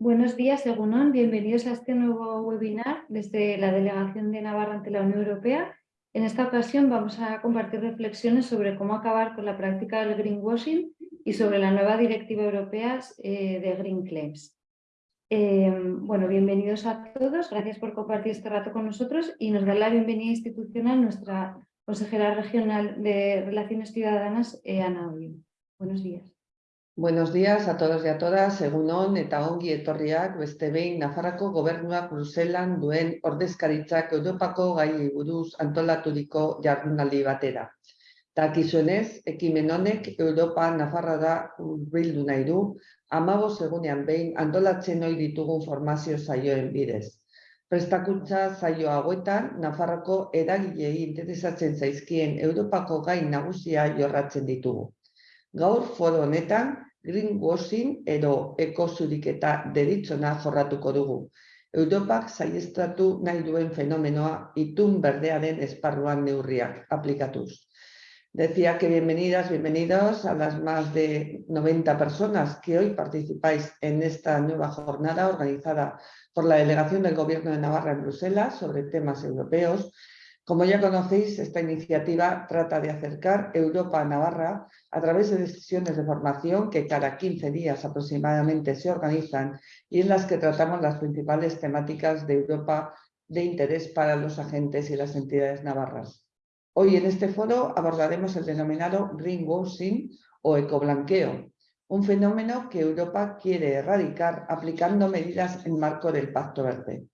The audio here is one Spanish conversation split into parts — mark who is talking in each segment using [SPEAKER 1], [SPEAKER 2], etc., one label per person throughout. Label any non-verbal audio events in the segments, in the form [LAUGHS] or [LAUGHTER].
[SPEAKER 1] Buenos días, Egunon. Bienvenidos a este nuevo webinar desde la Delegación de Navarra ante la Unión Europea. En esta ocasión vamos a compartir reflexiones sobre cómo acabar con la práctica del greenwashing y sobre la nueva Directiva Europea eh, de Green Claims. Eh, bueno, bienvenidos a todos. Gracias por compartir este rato con nosotros y nos da la bienvenida institucional nuestra consejera regional de Relaciones Ciudadanas, eh, Ana Ollio. Buenos días.
[SPEAKER 2] Buenos días a todos y a todas, egunon eta ongi etorriak beste behin Nafarrako gobernuak Bruselan duen ordezkaritzak Europako gai buruz antolaturiko jardunaldi batera. Takizuenez, ekimen honek Europa Nafarrara urbildu nahi du, amabo segunean behin antolatzen ohi ditugun formazio zaioen bidez. Prestakuntza zaio hauetan, Nafarroko eragilei interesatzen zaizkien Europako gai nagusia jorratzen ditugu. Gaur foro honetan, greenwashing edo ekosudiketa deritzona jorratuko dugu. Europak saiestratu nahi duen fenomenoa itun berdearen esparruan neurriak aplikatuz. Decía que bienvenidas, bienvenidos a las más de 90 personas que hoy participáis en esta nueva jornada organizada por la Delegación del Gobierno de Navarra en Bruselas sobre temas europeos como ya conocéis, esta iniciativa trata de acercar Europa a Navarra a través de sesiones de formación que cada 15 días aproximadamente se organizan y en las que tratamos las principales temáticas de Europa de interés para los agentes y las entidades navarras. Hoy en este foro abordaremos el denominado greenwashing o ecoblanqueo, un fenómeno que Europa quiere erradicar aplicando medidas en marco del Pacto Verde.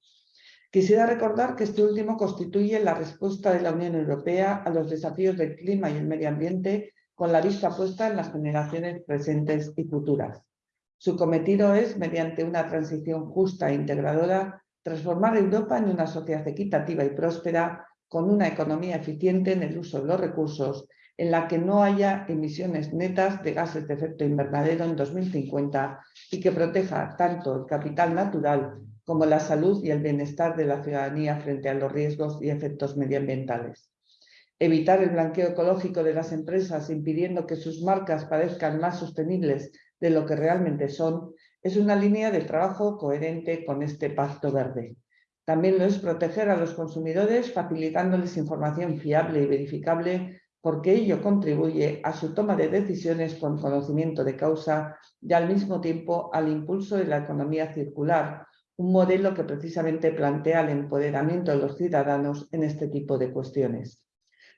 [SPEAKER 2] Quisiera recordar que este último constituye la respuesta de la Unión Europea a los desafíos del clima y el medio ambiente con la vista puesta en las generaciones presentes y futuras. Su cometido es, mediante una transición justa e integradora, transformar Europa en una sociedad equitativa y próspera con una economía eficiente en el uso de los recursos, en la que no haya emisiones netas de gases de efecto invernadero en 2050 y que proteja tanto el capital natural como la salud y el bienestar de la ciudadanía frente a los riesgos y efectos medioambientales. Evitar el blanqueo ecológico de las empresas impidiendo que sus marcas parezcan más sostenibles de lo que realmente son es una línea de trabajo coherente con este pacto verde. También lo es proteger a los consumidores facilitándoles información fiable y verificable porque ello contribuye a su toma de decisiones con conocimiento de causa y al mismo tiempo al impulso de la economía circular, un modelo que precisamente plantea el empoderamiento de los ciudadanos en este tipo de cuestiones.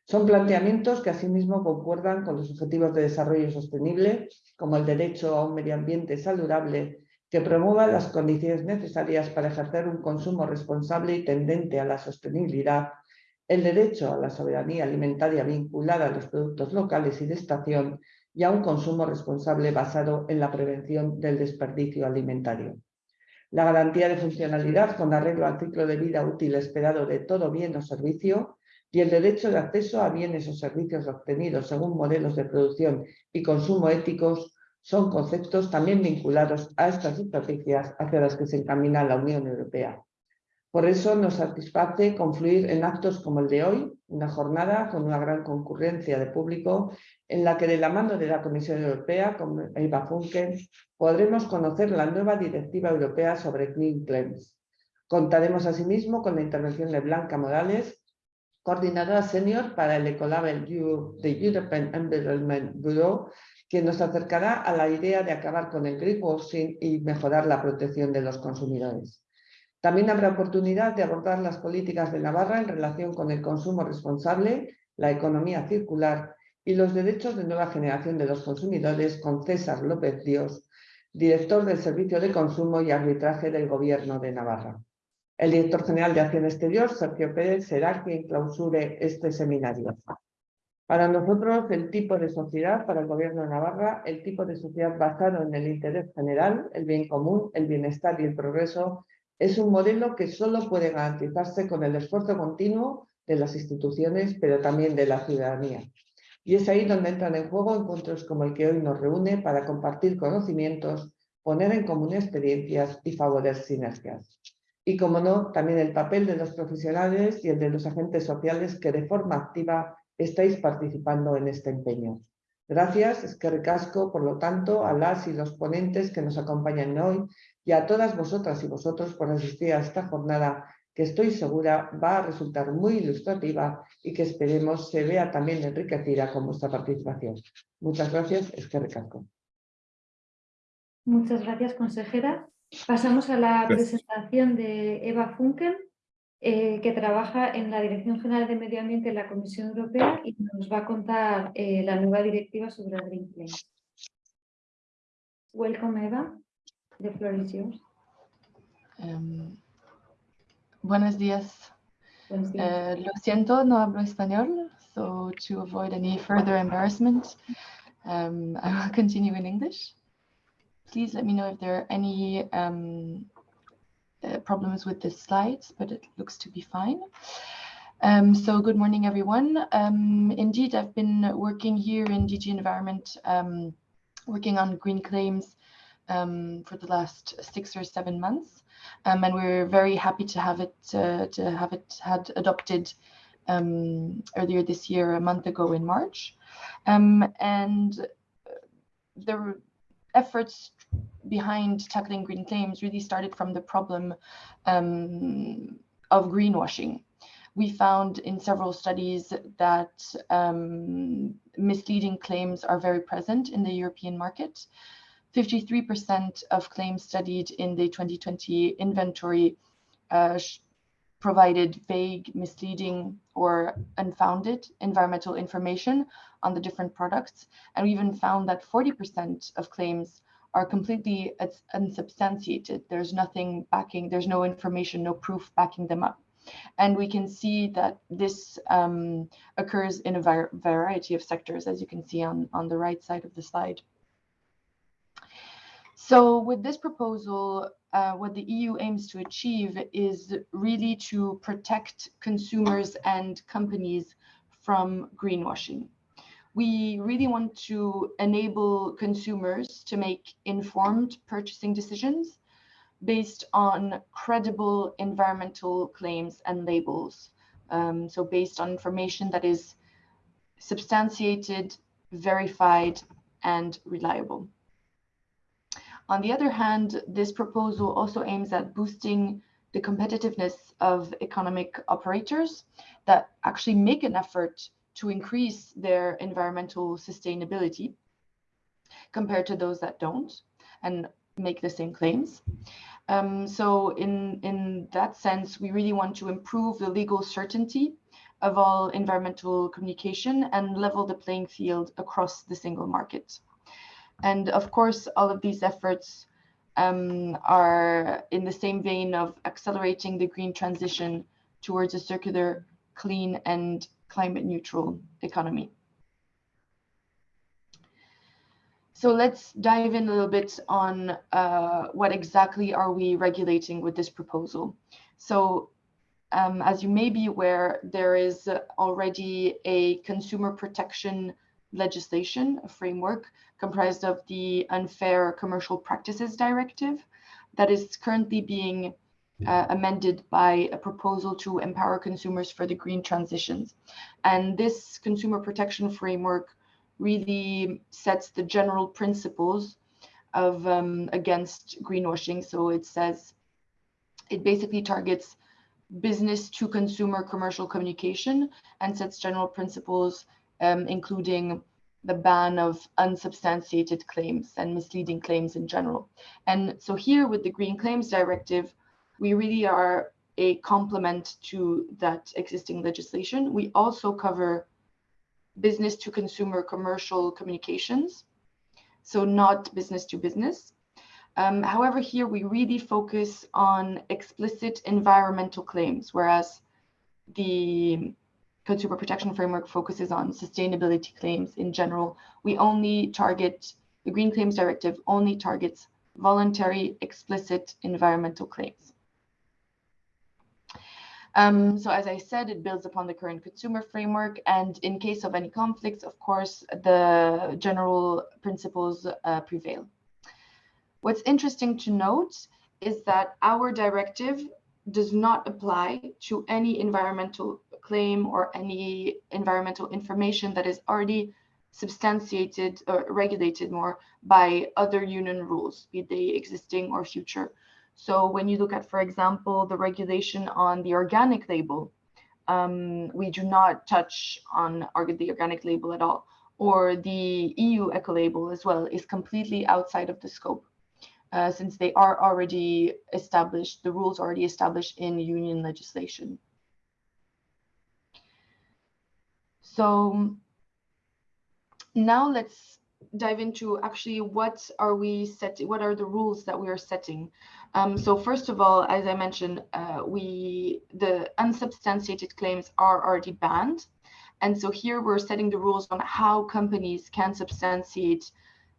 [SPEAKER 2] Son planteamientos que asimismo concuerdan con los objetivos de desarrollo sostenible, como el derecho a un medio ambiente saludable que promueva las condiciones necesarias para ejercer un consumo responsable y tendente a la sostenibilidad, el derecho a la soberanía alimentaria vinculada a los productos locales y de estación y a un consumo responsable basado en la prevención del desperdicio alimentario la garantía de funcionalidad con arreglo al ciclo de vida útil esperado de todo bien o servicio y el derecho de acceso a bienes o servicios obtenidos según modelos de producción y consumo éticos son conceptos también vinculados a estas estrategias hacia las que se encamina la Unión Europea. Por eso nos satisface confluir en actos como el de hoy, una jornada con una gran concurrencia de público, en la que de la mano de la Comisión Europea, con Eva Funken, podremos conocer la nueva Directiva Europea sobre Clean Claims. Contaremos asimismo con la intervención de Blanca Morales, coordinadora senior para el Ecolabel de European Environment Bureau, que nos acercará a la idea de acabar con el greenwashing y mejorar la protección de los consumidores. También habrá oportunidad de abordar las políticas de Navarra en relación con el consumo responsable, la economía circular y los derechos de nueva generación de los consumidores con César López Dios, director del Servicio de Consumo y Arbitraje del Gobierno de Navarra. El director general de Acción Exterior, Sergio Pérez, será quien clausure este seminario. Para nosotros, el tipo de sociedad, para el Gobierno de Navarra, el tipo de sociedad basado en el interés general, el bien común, el bienestar y el progreso es un modelo que solo puede garantizarse con el esfuerzo continuo de las instituciones, pero también de la ciudadanía. Y es ahí donde entran en juego encuentros como el que hoy nos reúne para compartir conocimientos, poner en común experiencias y favorecer sinergias. Y como no, también el papel de los profesionales y el de los agentes sociales que de forma activa estáis participando en este empeño. Gracias, es que recasco, por lo tanto, a las y los ponentes que nos acompañan hoy y a todas vosotras y vosotros por asistir a esta jornada que estoy segura va a resultar muy ilustrativa y que esperemos se vea también enriquecida con vuestra participación. Muchas gracias, es que recasco.
[SPEAKER 1] Muchas gracias, consejera. Pasamos a la presentación de Eva Funken, eh, que trabaja en la Dirección General de Medio Ambiente de la Comisión Europea y nos va a contar eh, la nueva directiva sobre el Green. Welcome, Eva. The floor is yours.
[SPEAKER 3] Um, buenos días.
[SPEAKER 1] Buenos días.
[SPEAKER 3] Uh, lo siento, no hablo español, so to avoid any further embarrassment, um, [LAUGHS] I will continue in English. Please let me know if there are any um, uh, problems with the slides, but it looks to be fine. Um, so good morning, everyone. Um, indeed, I've been working here in DG Environment, um, working on green claims um, for the last six or seven months, um, and we're very happy to have it uh, to have it had adopted um, earlier this year, a month ago in March, and the efforts behind tackling green claims really started from the problem um, of greenwashing. We found in several studies that um, misleading claims are very present in the European market. 53% of claims studied in the 2020 inventory uh, provided vague, misleading, or unfounded environmental information on the different products. And we even found that 40% of claims are completely unsubstantiated. There's nothing backing, there's no information, no proof backing them up. And we can see that this um, occurs in a variety of sectors, as you can see on, on the right side of the slide. So with this proposal, uh, what the EU aims to achieve is really to protect consumers and companies from greenwashing we really want to enable consumers to make informed purchasing decisions based on credible environmental claims and labels. Um, so based on information that is substantiated, verified, and reliable. On the other hand, this proposal also aims at boosting the competitiveness of economic operators that actually make an effort to increase their environmental sustainability compared to those that don't and make the same claims. Um, so in, in that sense, we really want to improve the legal certainty of all environmental communication and level the playing field across the single market. And of course, all of these efforts um, are in the same vein of accelerating the green transition towards a circular, clean and climate neutral economy. So let's dive in a little bit on uh, what exactly are we regulating with this proposal. So um, as you may be aware, there is already a consumer protection legislation, a framework comprised of the Unfair Commercial Practices Directive that is currently being uh, amended by a proposal to empower consumers for the green transitions. And this consumer protection framework really sets the general principles of um, against greenwashing. So it says it basically targets business to consumer commercial communication and sets general principles, um, including the ban of unsubstantiated claims and misleading claims in general. And so here with the Green Claims Directive, we really are a complement to that existing legislation. We also cover business to consumer commercial communications, so not business to business. Um, however, here we really focus on explicit environmental claims, whereas the consumer protection framework focuses on sustainability claims in general. We only target, the Green Claims Directive only targets voluntary explicit environmental claims. Um, so as I said, it builds upon the current consumer framework. And in case of any conflicts, of course, the general principles uh, prevail. What's interesting to note is that our directive does not apply to any environmental claim or any environmental information that is already substantiated or regulated more by other union rules, be they existing or future. So when you look at, for example, the regulation on the organic label, um, we do not touch on the organic label at all, or the EU eco label as well is completely outside of the scope. Uh, since they are already established, the rules already established in union legislation. So now let's dive into actually what are we setting, what are the rules that we are setting. Um, so first of all, as I mentioned, uh, we the unsubstantiated claims are already banned. And so here we're setting the rules on how companies can substantiate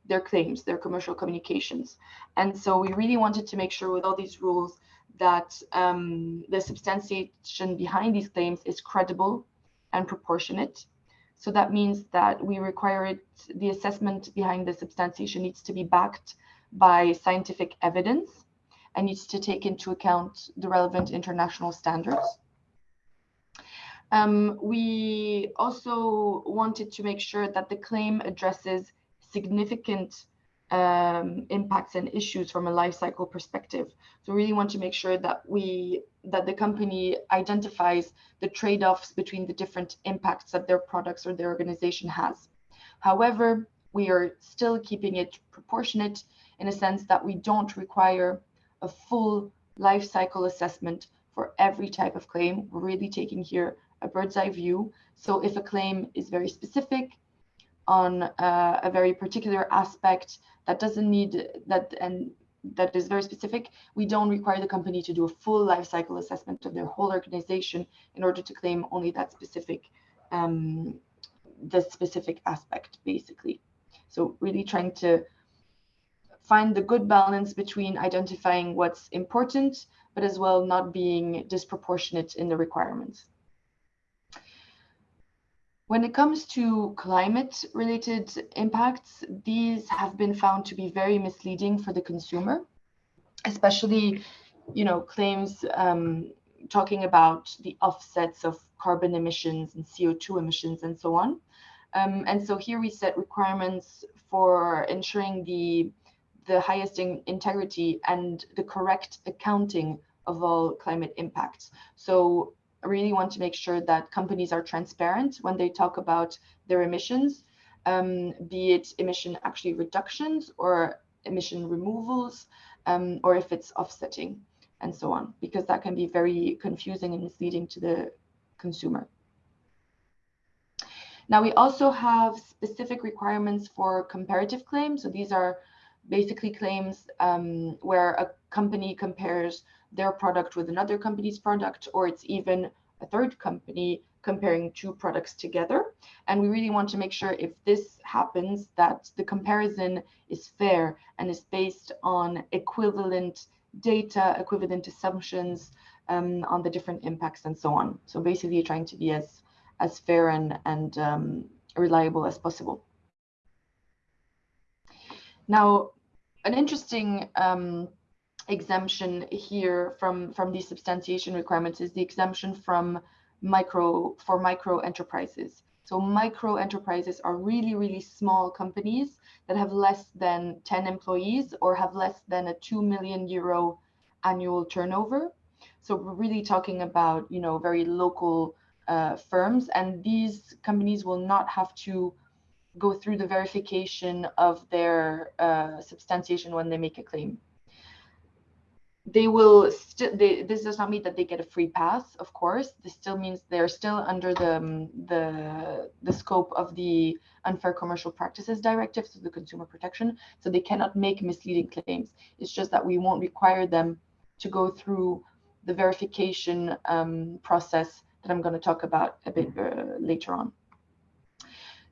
[SPEAKER 3] their claims, their commercial communications. And so we really wanted to make sure with all these rules that um, the substantiation behind these claims is credible and proportionate. So that means that we require it, the assessment behind the substantiation needs to be backed by scientific evidence and needs to take into account the relevant international standards. Um, we also wanted to make sure that the claim addresses significant um, impacts and issues from a life cycle perspective. So we really want to make sure that we that the company identifies the trade-offs between the different impacts that their products or their organization has. However, we are still keeping it proportionate in a sense that we don't require a full life cycle assessment for every type of claim. We're really taking here a bird's eye view. So if a claim is very specific on uh, a very particular aspect that doesn't need that and that is very specific, we don't require the company to do a full life cycle assessment of their whole organization in order to claim only that specific um, the specific aspect basically. So really trying to find the good balance between identifying what's important, but as well not being disproportionate in the requirements. When it comes to climate related impacts, these have been found to be very misleading for the consumer, especially, you know, claims um, talking about the offsets of carbon emissions and CO2 emissions and so on. Um, and so here we set requirements for ensuring the the highest in integrity and the correct accounting of all climate impacts. So really want to make sure that companies are transparent when they talk about their emissions, um, be it emission actually reductions or emission removals, um, or if it's offsetting and so on, because that can be very confusing and misleading to the consumer. Now we also have specific requirements for comparative claims. So these are basically claims um, where a company compares their product with another company's product, or it's even a third company comparing two products together. And we really want to make sure if this happens that the comparison is fair and is based on equivalent data, equivalent assumptions um, on the different impacts and so on. So basically trying to be as, as fair and, and um, reliable as possible. Now, an interesting um, exemption here from from these substantiation requirements is the exemption from micro for micro enterprises. So micro enterprises are really, really small companies that have less than 10 employees or have less than a 2 million euro annual turnover. So we're really talking about, you know, very local uh, firms and these companies will not have to go through the verification of their uh, substantiation when they make a claim they will still this does not mean that they get a free pass of course. This still means they're still under the um, the the scope of the unfair commercial practices directive so the consumer protection. So they cannot make misleading claims. It's just that we won't require them to go through the verification um, process that i'm going to talk about a bit uh, later on.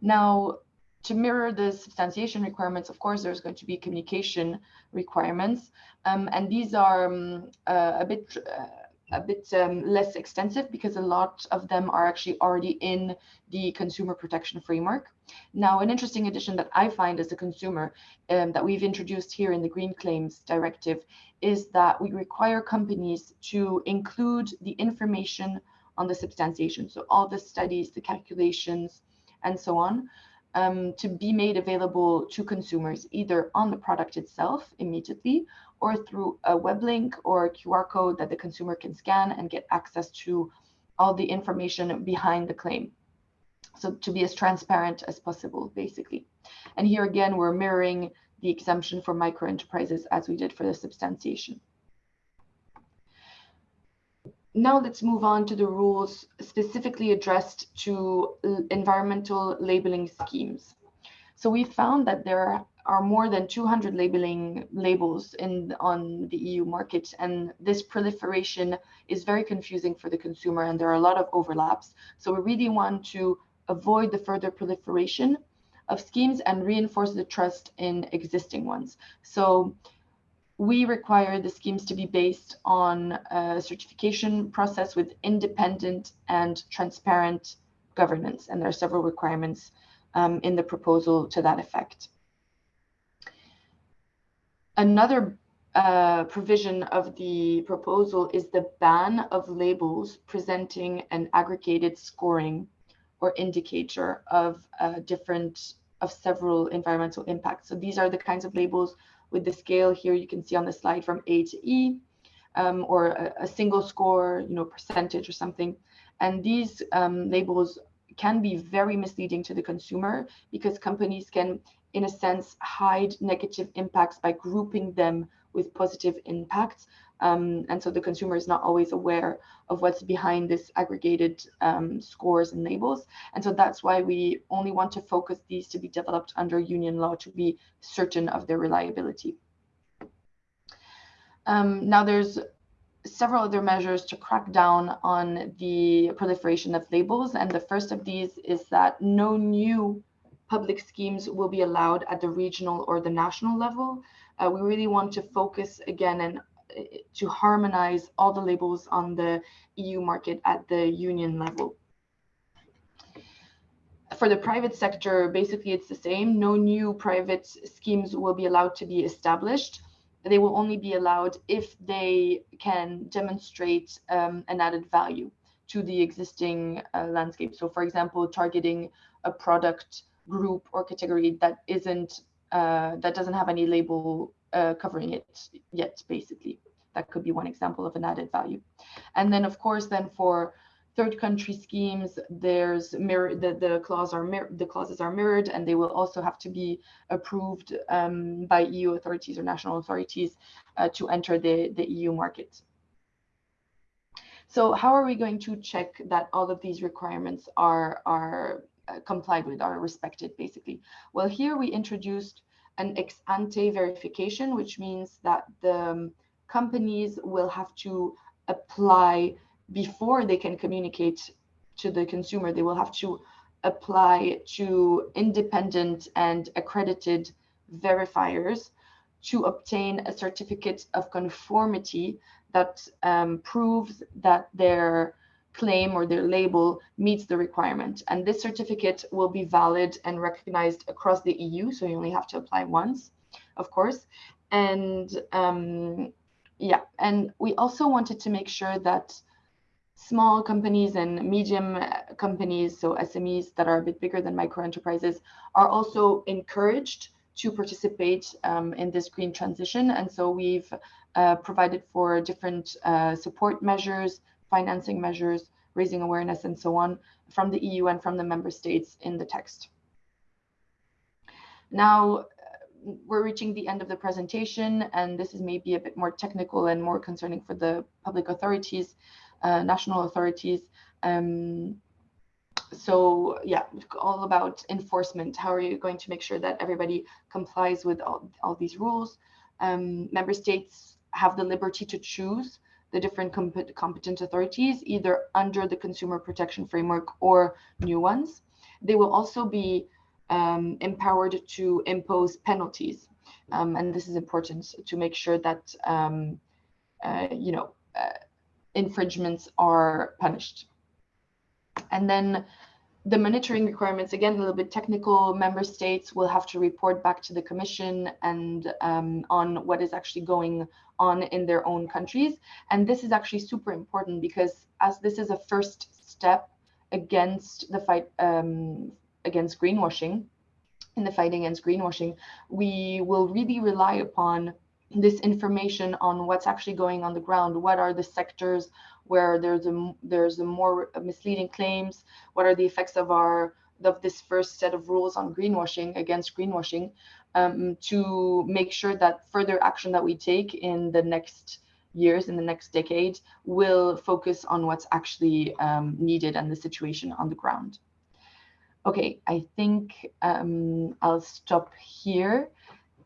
[SPEAKER 3] Now to mirror the substantiation requirements, of course, there's going to be communication requirements, um, and these are um, uh, a bit uh, a bit um, less extensive because a lot of them are actually already in the consumer protection framework. Now, an interesting addition that I find as a consumer um, that we've introduced here in the Green Claims Directive is that we require companies to include the information on the substantiation. So all the studies, the calculations, and so on, um, to be made available to consumers either on the product itself immediately or through a web link or a QR code that the consumer can scan and get access to all the information behind the claim. So to be as transparent as possible, basically. And here again, we're mirroring the exemption for micro enterprises as we did for the substantiation. Now let's move on to the rules specifically addressed to environmental labeling schemes. So we found that there are more than 200 labeling labels in on the EU market, and this proliferation is very confusing for the consumer, and there are a lot of overlaps. So we really want to avoid the further proliferation of schemes and reinforce the trust in existing ones. So we require the schemes to be based on a certification process with independent and transparent governance. And there are several requirements um, in the proposal to that effect. Another uh, provision of the proposal is the ban of labels presenting an aggregated scoring or indicator of uh, different of several environmental impacts. So these are the kinds of labels with the scale here you can see on the slide from A to E, um, or a, a, single score, you know, percentage or something. And these um, labels can be very misleading to the consumer because companies can, in a sense, hide negative impacts by grouping them with positive impacts. Um, and so the consumer is not always aware of what's behind this aggregated um, scores and labels. And so that's why we only want to focus these to be developed under union law to be certain of their reliability. Um, now there's several other measures to crack down on the proliferation of labels. And the first of these is that no new public schemes will be allowed at the regional or the national level. Uh, we really want to focus again and to harmonize all the labels on the EU market at the union level. For the private sector, basically it's the same. No new private schemes will be allowed to be established. They will only be allowed if they can demonstrate um, an added value to the existing uh, landscape. So for example, targeting a product group or category that isn't uh, that doesn't have any label uh, covering it yet, basically. That could be one example of an added value. And then, of course, then for third country schemes, there's mirror the, the are the clauses are mirrored, and they will also have to be approved um, by EU authorities or national authorities uh, to enter the the EU market. So how are we going to check that all of these requirements are are uh, complied with, are respected, basically? Well, here we introduced an ex ante verification, which means that the um, companies will have to apply before they can communicate to the consumer. They will have to apply to independent and accredited verifiers to obtain a certificate of conformity that um, proves that their claim or their label meets the requirement. And this certificate will be valid and recognized across the EU. So you only have to apply once, of course. And um, yeah, and we also wanted to make sure that small companies and medium uh, companies, so SMEs that are a bit bigger than micro enterprises, are also encouraged to participate um, in this green transition. And so we've uh, provided for different uh, support measures, financing measures, raising awareness, and so on from the EU and from the member states in the text. Now, we're reaching the end of the presentation, and this is maybe a bit more technical and more concerning for the public authorities, uh, national authorities. Um, so yeah, all about enforcement. How are you going to make sure that everybody complies with all, all these rules? Um, member states have the liberty to choose the different comp competent authorities, either under the consumer protection framework or new ones. They will also be um, empowered to impose penalties. Um, and this is important to make sure that, um, uh, you know, uh, infringements are punished. And then the monitoring requirements, again, a little bit technical, member states will have to report back to the commission and um, on what is actually going on in their own countries. And this is actually super important because as this is a first step against the fight um, against greenwashing, in the fight against greenwashing, we will really rely upon this information on what's actually going on the ground. What are the sectors where there's a there's a more misleading claims? What are the effects of our of this first set of rules on greenwashing against greenwashing um, to make sure that further action that we take in the next years in the next decade will focus on what's actually um, needed and the situation on the ground. Okay, I think um, I'll stop here.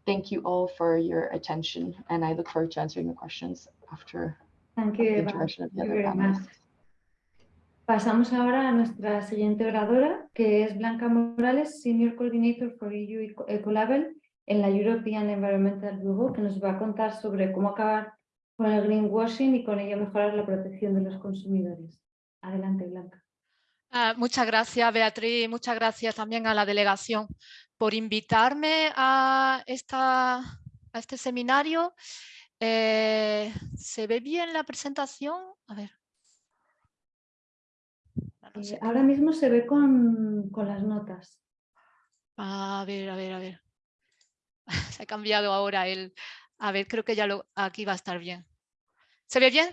[SPEAKER 3] Thank you all for your attention, and I look forward to answering your questions after
[SPEAKER 1] Thank you,
[SPEAKER 3] the
[SPEAKER 1] Eva.
[SPEAKER 3] introduction of the other panelists.
[SPEAKER 1] Pasamos ahora a nuestra siguiente oradora, que es Blanca Morales, Senior Coordinator for EU Eco- Ecolabel en la European Environmental Bureau, que nos va a contar sobre cómo acabar con el greenwashing y con ello mejorar la protección de los consumidores. Adelante, Blanca.
[SPEAKER 4] Ah, muchas gracias, Beatriz. Muchas gracias también a la delegación por invitarme a, esta, a este seminario. Eh, ¿Se ve bien la presentación? A ver. No
[SPEAKER 1] Eh, ahora mismo se ve con, con las notas.
[SPEAKER 4] A ver, a ver, a ver. [LAUGHS] Se ha cambiado ahora el... A ver, creo que ya lo... Aquí va a estar bien. ¿Se ve bien?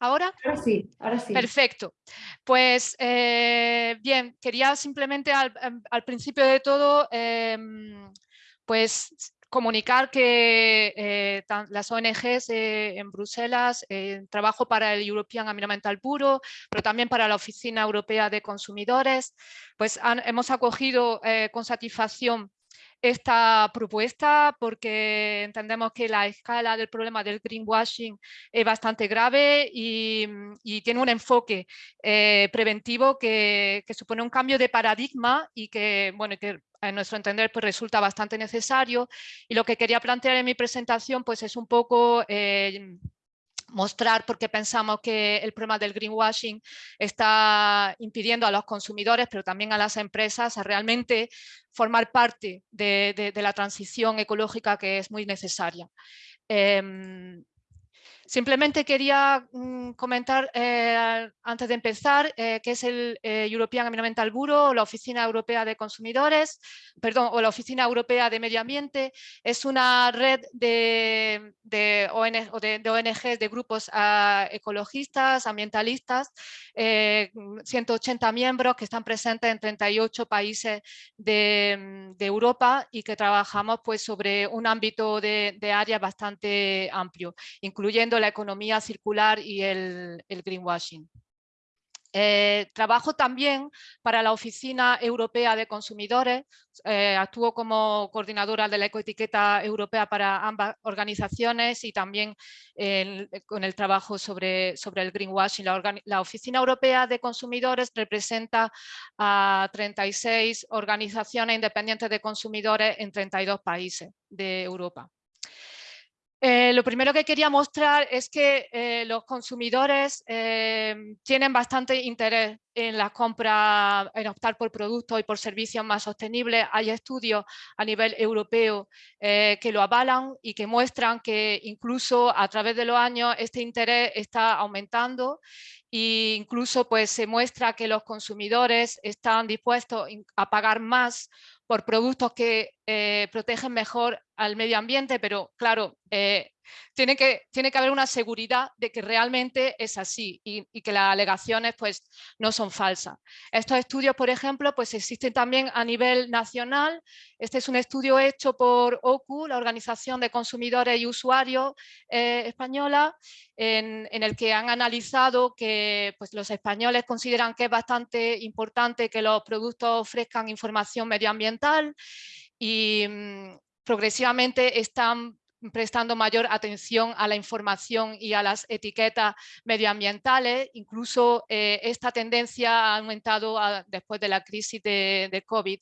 [SPEAKER 4] ¿Ahora?
[SPEAKER 1] Ahora sí, ahora sí.
[SPEAKER 4] Perfecto. Pues eh, bien, quería simplemente al, em, al principio de todo, em, pues comunicar que eh, tan- las ONGs eh, en Bruselas, eh, trabajo para el European Environmental Bureau, pero también para la Oficina Europea de Consumidores, pues han- hemos acogido con satisfacción esta propuesta porque entendemos que la escala del problema del greenwashing es bastante grave y, tiene un enfoque eh, preventivo que, que supone un cambio de paradigma y que, bueno, que a nuestro entender pues, resulta bastante necesario. Y lo que quería plantear en mi presentación pues, es un poco eh, mostrar por qué pensamos que el problema del greenwashing está impidiendo a los consumidores, pero también a las empresas, a realmente formar parte de, la transición ecológica que es muy necesaria. Em, Simplemente quería mm, comentar eh, antes de empezar eh, qué es el eh, European Environmental Bureau, la Oficina Europea de Consumidores, perdón, o la Oficina Europea de Medio Ambiente. Es una red de, de, ONGs, de grupos ah, ecologistas, ambientalistas, eh, 180 miembros que están presentes en 38 países de, mm, de Europa y que trabajamos pues, sobre un ámbito de, de área bastante amplio incluyendo la economía circular y el, el greenwashing. Eh, trabajo también para la Oficina Europea de Consumidores, eh, actúo como coordinadora de la ecoetiqueta europea para ambas organizaciones y también con el trabajo sobre, sobre el greenwashing. La, la Oficina Europea de Consumidores representa a 36 organizaciones independientes de consumidores en 32 países de Europa. Eh, lo primero que quería mostrar es que eh, los consumidores eh, tienen bastante interés en la compra, en optar por productos y por servicios más sostenibles. Hay estudios a nivel europeo que lo avalan y que muestran que incluso a través de los años este interés está aumentando e incluso pues, se muestra que los consumidores están dispuestos a pagar más por productos que eh, protegen mejor al medio ambiente, pero claro, eh, tiene, que, tiene que haber una seguridad de que realmente es así y, que las alegaciones pues, no son falsas. Estos estudios, por ejemplo, pues existen también a nivel nacional. Este es un estudio hecho por OCU, la Organización de Consumidores y Usuarios eh, española, en, en el que han analizado que pues, los españoles consideran que es bastante importante que los productos ofrezcan información medioambiental y mm, progresivamente están prestando mayor atención a la información y a las etiquetas medioambientales. Incluso eh, esta tendencia ha aumentado a- después de la crisis de, COVID.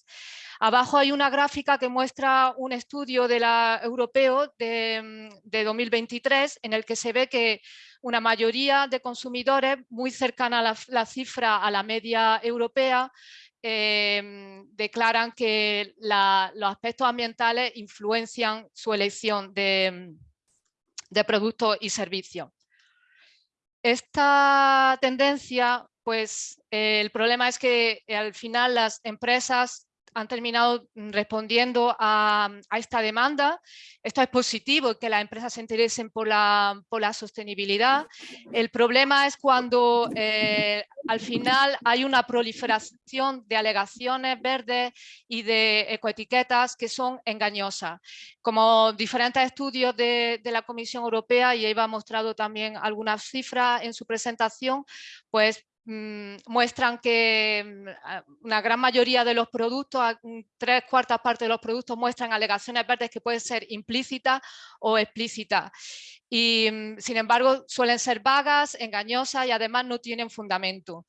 [SPEAKER 4] Abajo hay una gráfica que muestra un estudio de la, europeo de, mm, de 2023 en el que se ve que una mayoría de consumidores muy cercana a la cifra a la media europea eh, declaran que los aspectos ambientales influencian su elección de, de productos y servicios. Esta tendencia, pues el problema es que eh, al final las empresas han terminado mm, respondiendo a, esta demanda. Esto es positivo, que las empresas se interesen por la, por la sostenibilidad. El problema es cuando eh, al final hay una proliferación de alegaciones verdes y de ecoetiquetas que son engañosas. Como diferentes estudios de, de la Comisión Europea, y Eva ha mostrado también algunas cifras en su presentación, pues muestran que mm, una gran mayoría de los productos, tres cuartas partes de los productos muestran alegaciones verdes que pueden ser implícitas o explícitas. Y mm, sin embargo suelen ser vagas, engañosas y además no tienen fundamento.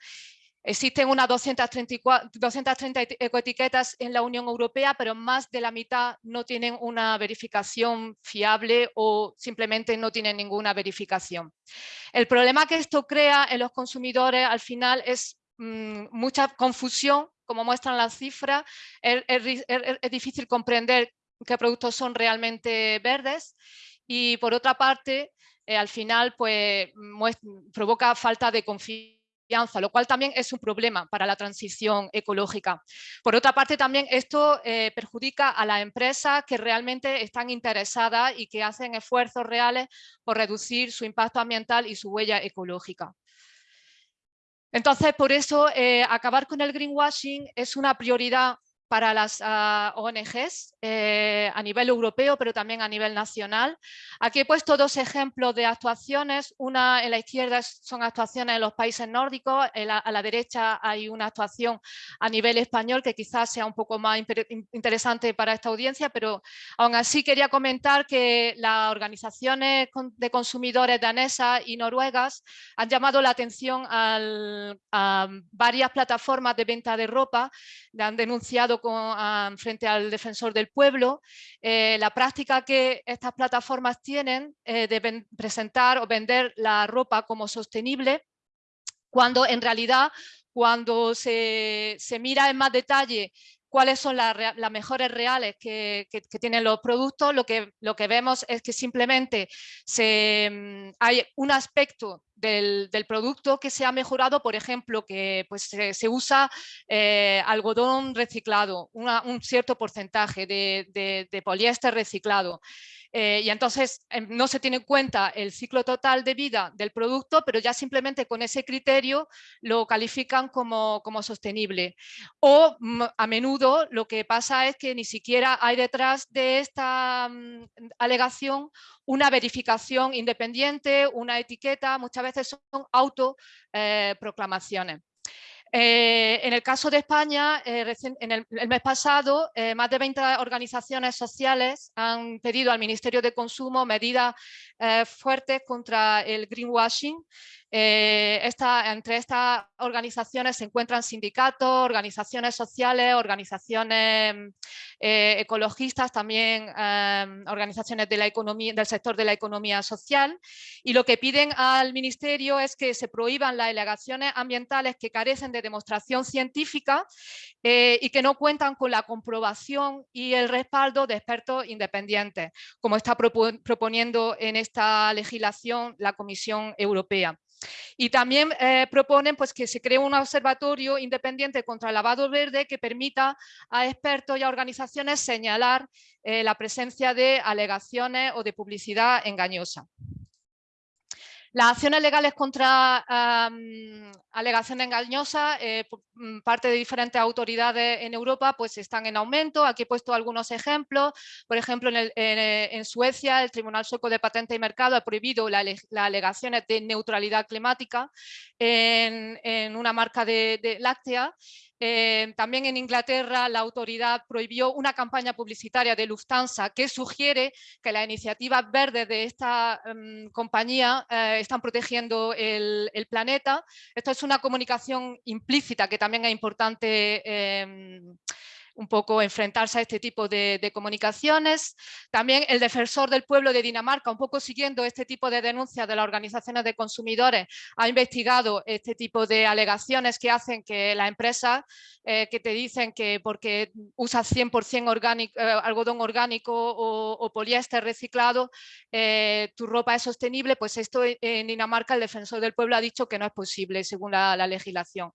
[SPEAKER 4] Existen unas 230 ecoetiquetas en la Unión Europea, pero más de la mitad no tienen una verificación fiable o simplemente no tienen ninguna verificación. El problema que esto crea en los consumidores al final es mm, mucha confusión, como muestran las cifras, es, difícil comprender qué productos son realmente verdes y por otra parte, eh, al final pues, provoca falta de confianza lo cual también es un problema para la transición ecológica. Por otra parte, también esto eh, perjudica a las empresas que realmente están interesadas y que hacen esfuerzos reales por reducir su impacto ambiental y su huella ecológica. Entonces, por eso, eh, acabar con el greenwashing es una prioridad para las ah, ONGs eh, a nivel europeo, pero también a nivel nacional. Aquí he puesto dos ejemplos de actuaciones. Una en la izquierda son actuaciones en los países nórdicos, a la derecha hay una actuación a nivel español que quizás sea un poco más interesante para esta audiencia, pero aún así quería comentar que las organizaciones de consumidores danesas y noruegas han llamado la atención a varias plataformas de venta de ropa, han denunciado frente al defensor del pueblo, eh, la práctica que estas plataformas tienen eh, de presentar o vender la ropa como sostenible, cuando en realidad cuando se, se mira en más detalle cuáles son las, mejores reales que, tienen los productos, lo que, vemos es que simplemente mm, hay un aspecto del, producto que se ha mejorado, por ejemplo, que pues, se, usa eh, algodón reciclado, un cierto porcentaje de poliéster reciclado. Eh, y entonces em, no se tiene en cuenta el ciclo total de vida del producto, pero ya simplemente con ese criterio lo califican como, como sostenible. O mm, a menudo lo que pasa es que ni siquiera hay detrás de esta mm, alegación una verificación independiente, una etiqueta, muchas veces son autoproclamaciones. Eh, eh, en el caso de España, eh, en el, mes pasado, eh, más de 20 organizaciones sociales han pedido al Ministerio de Consumo medidas fuertes contra el greenwashing eh, entre estas organizaciones se encuentran sindicatos, organizaciones sociales, organizaciones eh, ecologistas, también em, organizaciones del sector de la economía social y lo que piden al Ministerio es que se prohíban las alegaciones ambientales que carecen de demostración científica eh, y que no cuentan con la comprobación y el respaldo de expertos independientes, como está proponiendo en esta legislación la Comisión Europea. Y también eh, proponen pues, que se cree un observatorio independiente contra el lavado verde que permita a expertos y a organizaciones señalar eh, la presencia de alegaciones o de publicidad engañosa. Las acciones legales contra alegaciones engañosas, eh, mm, parte de diferentes autoridades en Europa, pues están en aumento. Aquí he puesto algunos ejemplos. Por ejemplo, en, eh, Suecia, el Tribunal Sueco de Patente y Mercado ha prohibido las alegaciones de neutralidad climática en, una marca de láctea eh, también en Inglaterra la autoridad prohibió una campaña publicitaria de Lufthansa que sugiere que las iniciativas verdes de esta em, compañía eh, están protegiendo el, planeta. Esto es una comunicación implícita que también es importante em, un poco enfrentarse a este tipo de, comunicaciones. También el defensor del pueblo de Dinamarca, un poco siguiendo este tipo de denuncias de las organizaciones de consumidores, ha investigado este tipo de alegaciones que hacen que las empresas eh, que te dicen que porque usas 100% orgánico, eh, algodón orgánico o, poliéster reciclado, eh, tu ropa es sostenible, pues esto en Dinamarca el defensor del pueblo ha dicho que no es posible según la, la legislación.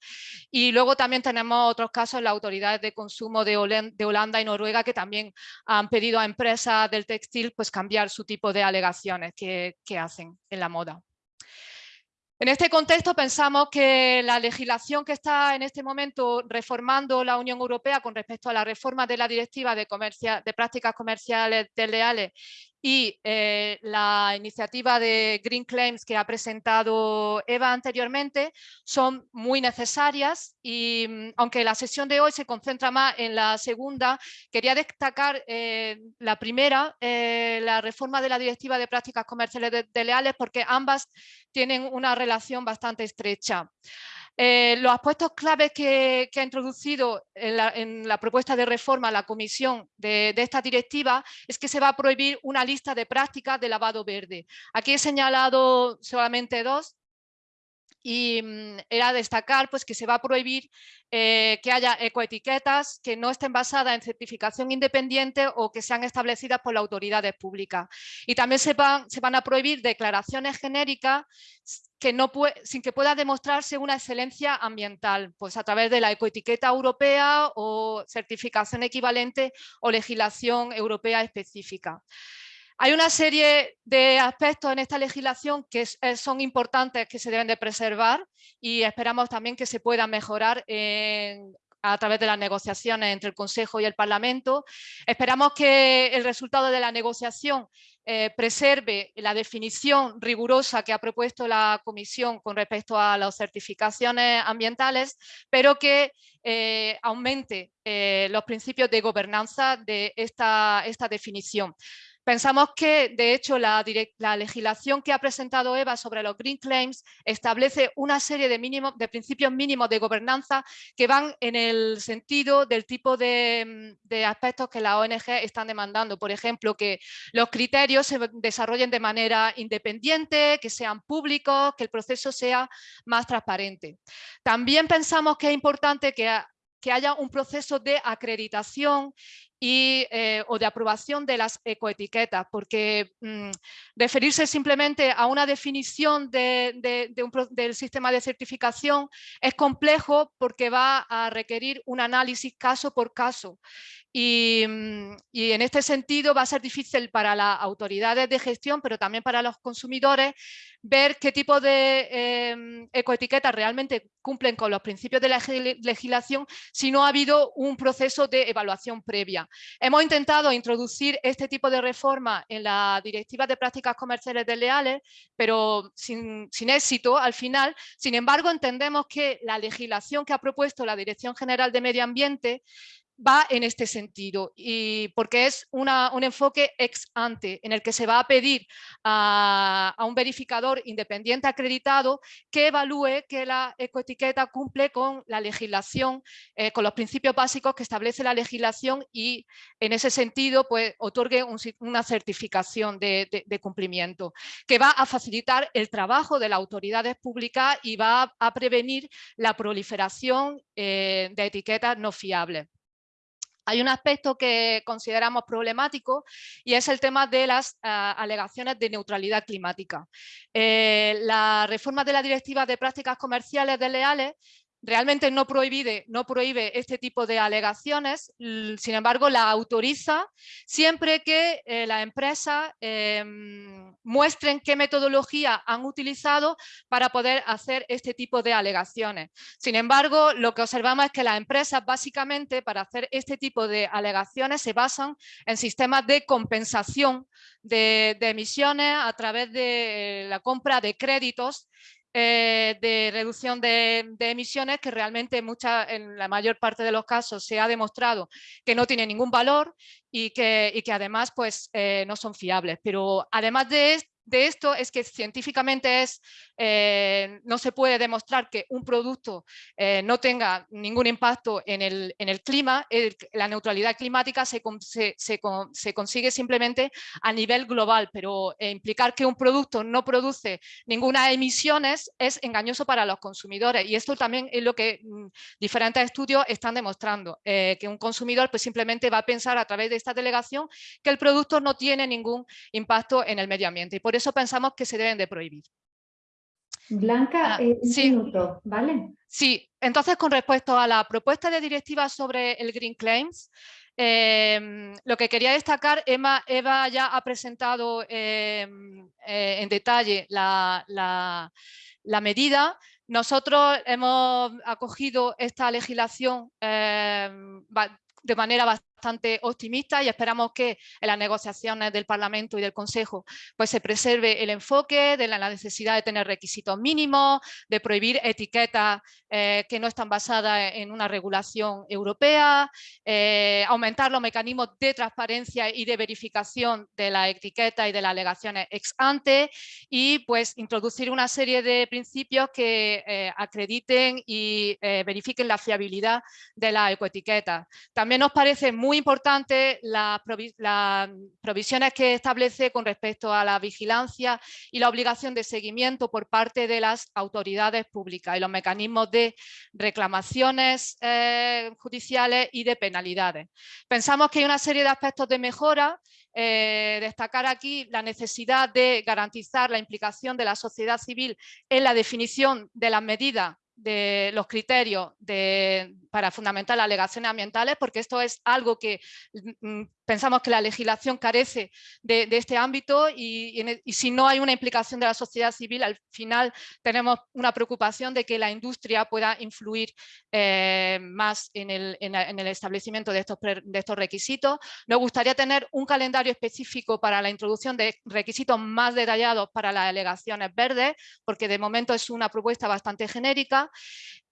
[SPEAKER 4] Y luego también tenemos otros casos, las autoridades de consumo Holanda y Noruega que también han pedido a empresas del textil pues cambiar su tipo de alegaciones que hacen en la moda. En este contexto pensamos que la legislación que está en este momento reformando la Unión Europea con respecto a la reforma de la Directiva de, de Prácticas Comerciales Desleales y eh, la iniciativa de Green Claims que ha presentado Eva anteriormente son muy necesarias y mm, aunque la sesión de hoy se concentra más en la segunda, quería destacar eh, la primera, eh, la reforma de la Directiva de Prácticas Comerciales Desleales porque ambas tienen una relación bastante estrecha. Eh, los aspectos claves que, ha introducido en la, propuesta de reforma la Comisión de, esta directiva es que se va a prohibir una lista de prácticas de lavado verde. Aquí he señalado solamente dos y mm, era destacar pues, que se va a prohibir eh, que haya ecoetiquetas que no estén basadas en certificación independiente o que sean establecidas por las autoridades públicas. Y también se van, a prohibir declaraciones genéricas que no sin que pueda demostrarse una excelencia ambiental, pues a través de la ecoetiqueta europea o certificación equivalente o legislación europea específica. Hay una serie de aspectos en esta legislación que son importantes, que se deben de preservar y esperamos también que se puedan mejorar a través de las negociaciones entre el Consejo y el Parlamento. Esperamos que el resultado de la negociación eh, preserve la definición rigurosa que ha propuesto la Comisión con respecto a las certificaciones ambientales, pero que eh, aumente eh, los principios de gobernanza de esta definición. Pensamos que, de hecho, la, legislación que ha presentado EVA sobre los Green Claims establece una serie de, principios mínimos de gobernanza que van en el sentido del tipo de, de, aspectos que las ONG están demandando. Por ejemplo, que los criterios se desarrollen de manera independiente, que sean públicos, que el proceso sea más transparente. También pensamos que es importante que haya un proceso de acreditación y, eh, o de aprobación de las ecoetiquetas, porque mm, referirse simplemente a una definición del sistema de certificación es complejo porque va a requerir un análisis caso por caso Mm, y, en este sentido va a ser difícil para las autoridades de gestión, pero también para los consumidores, ver qué tipo de em, ecoetiquetas realmente cumplen con los principios de la legislación si no ha habido un proceso de evaluación previa. Hemos intentado introducir este tipo de reforma en la Directiva de Prácticas Comerciales Desleales, pero sin, sin éxito al final. Sin embargo, entendemos que la legislación que ha propuesto la Dirección General de Medio Ambiente va en este sentido y porque es un enfoque ex ante en el que se va a pedir a, un verificador independiente acreditado que evalúe que la ecoetiqueta cumple con la legislación, eh, con los principios básicos que establece la legislación y en ese sentido pues otorgue una certificación de, cumplimiento que va a facilitar el trabajo de las autoridades públicas y va a, prevenir la proliferación eh, de etiquetas no fiables. Hay un aspecto que consideramos problemático y es el tema de las ah, alegaciones de neutralidad climática. Eh, la reforma de la Directiva de Prácticas Comerciales Desleales realmente no prohíbe, no prohíbe este tipo de alegaciones, sin embargo la autoriza siempre que eh, las empresas em, muestren qué metodología han utilizado para poder hacer este tipo de alegaciones. Sin embargo, lo que observamos es que las empresas básicamente para hacer este tipo de alegaciones se basan en sistemas de compensación de emisiones a través de la compra de créditos eh, de reducción de, emisiones que realmente mucha, en la mayor parte de los casos se ha demostrado que no tiene ningún valor y que, y que además pues, eh, no son fiables. Pero además de, de esto es que científicamente es, eh, no se puede demostrar que un producto eh, no tenga ningún impacto en el, en el clima, la neutralidad climática se, se, consigue simplemente a nivel global, pero eh, implicar que un producto no produce ninguna emisiones es engañoso para los consumidores y esto también es lo que mm, diferentes estudios están demostrando, que un consumidor pues simplemente va a pensar a través de esta delegación que el producto no tiene ningún impacto en el medio ambiente y por eso pensamos que se deben de prohibir.
[SPEAKER 1] Blanca,
[SPEAKER 4] Ah,
[SPEAKER 1] eh, un
[SPEAKER 4] sí.
[SPEAKER 1] minuto, ¿vale?
[SPEAKER 4] Sí, entonces con respecto a la propuesta de directiva sobre el Green Claims, em, lo que quería destacar, Emma, Eva ya ha presentado em, eh, en detalle la, la- la medida. Nosotros hemos acogido esta legislación em, de manera bastante optimista y esperamos que en las negociaciones del Parlamento y del Consejo pues, se preserve el enfoque de la necesidad de tener requisitos mínimos, de prohibir etiquetas eh, que no están basadas en una regulación europea, eh, aumentar los mecanismos de transparencia y de verificación de la etiqueta y de las alegaciones ex ante y pues introducir una serie de principios que eh, acrediten y eh, verifiquen la fiabilidad de la ecoetiqueta. También nos parece muy importante las provi- las provisiones que establece con respecto a la vigilancia y la obligación de seguimiento por parte de las autoridades públicas y los mecanismos de reclamaciones eh, judiciales y de penalidades. Pensamos que hay una serie de aspectos de mejora, eh, destacar aquí la necesidad de garantizar la implicación de la sociedad civil en la definición de las medidas de los criterios para fundamentar las alegaciones ambientales, porque esto es algo que mm, pensamos que la legislación carece de, este ámbito e- y si no hay una implicación de la sociedad civil, al final tenemos una preocupación de que la industria pueda influir eh, más en el, establecimiento de estos, de estos requisitos. Nos gustaría tener un calendario específico para la introducción de requisitos más detallados para las alegaciones verdes, porque de momento es una propuesta bastante genérica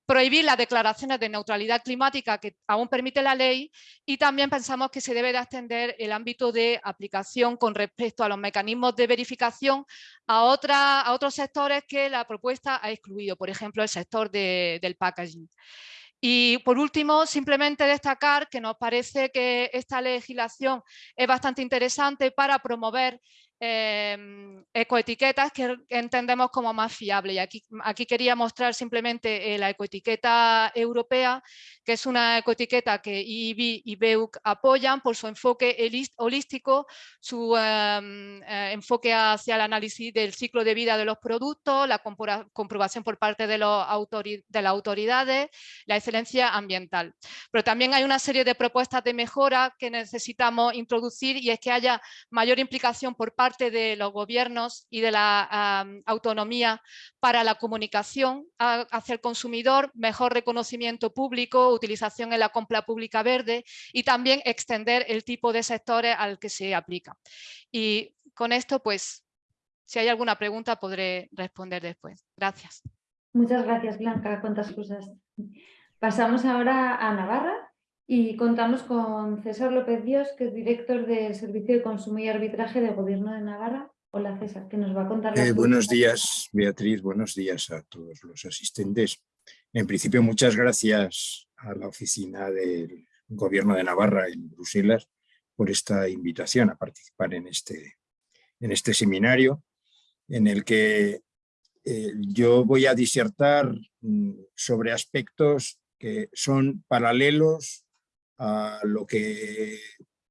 [SPEAKER 4] prohibir las declaraciones de neutralidad climática que aún permite la ley y también pensamos que se debe de extender el ámbito de aplicación con respecto a los mecanismos de verificación a, otra- a otros sectores que la propuesta ha excluido, por ejemplo el sector de- del packaging. Y por último, simplemente destacar que nos parece que esta legislación es bastante interesante para promover em, ecoetiquetas que entendemos como más fiables. Y aquí, quería mostrar simplemente eh, la ecoetiqueta europea, que es una ecoetiqueta que IIB y BEUC apoyan por su enfoque holístico, su em, eh, enfoque hacia el análisis del ciclo de vida de los productos, la comprobación por parte de, de las autoridades, la excelencia ambiental. Pero también hay una serie de propuestas de mejora que necesitamos introducir y es que haya mayor implicación por parte de los gobiernos y de la autonomía para la comunicación hacia el consumidor, mejor reconocimiento público, utilización en la compra pública verde y también extender el tipo de sectores al que se aplica. Y con esto, pues, si hay alguna pregunta podré responder después. Gracias.
[SPEAKER 1] Muchas gracias, Blanca. Cuántas cosas. Pasamos ahora a Navarra y contamos con César López Dios, que es director del Servicio de Consumo y Arbitraje del Gobierno de Navarra. Hola, César, que nos va a contar
[SPEAKER 5] Eh, buenos días, Beatriz. Buenos días a todos los asistentes. En principio, muchas gracias a la oficina del Gobierno de Navarra en Bruselas por esta invitación a participar en este, en este seminario en el que eh, yo voy a disertar mm, sobre aspectos que son paralelos a lo que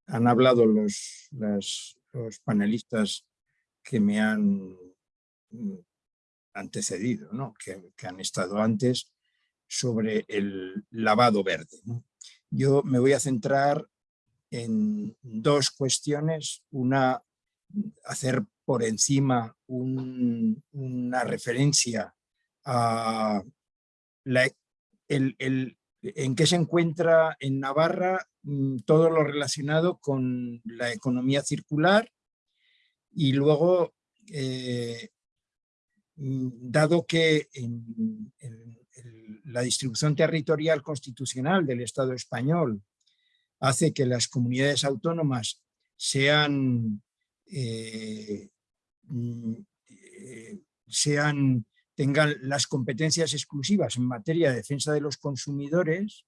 [SPEAKER 5] han hablado los, los panelistas que me han mm, antecedido, ¿no? que, que han estado antes, sobre el lavado verde. Yo me voy a centrar en dos cuestiones. Una, hacer por encima un- una referencia a la, el- en qué se encuentra en Navarra mm, todo lo relacionado con la economía circular y luego, eh, mm, dado que la distribución territorial constitucional del Estado español hace que las comunidades autónomas sean, eh, mm, eh, sean tengan las competencias exclusivas en materia de defensa de los consumidores,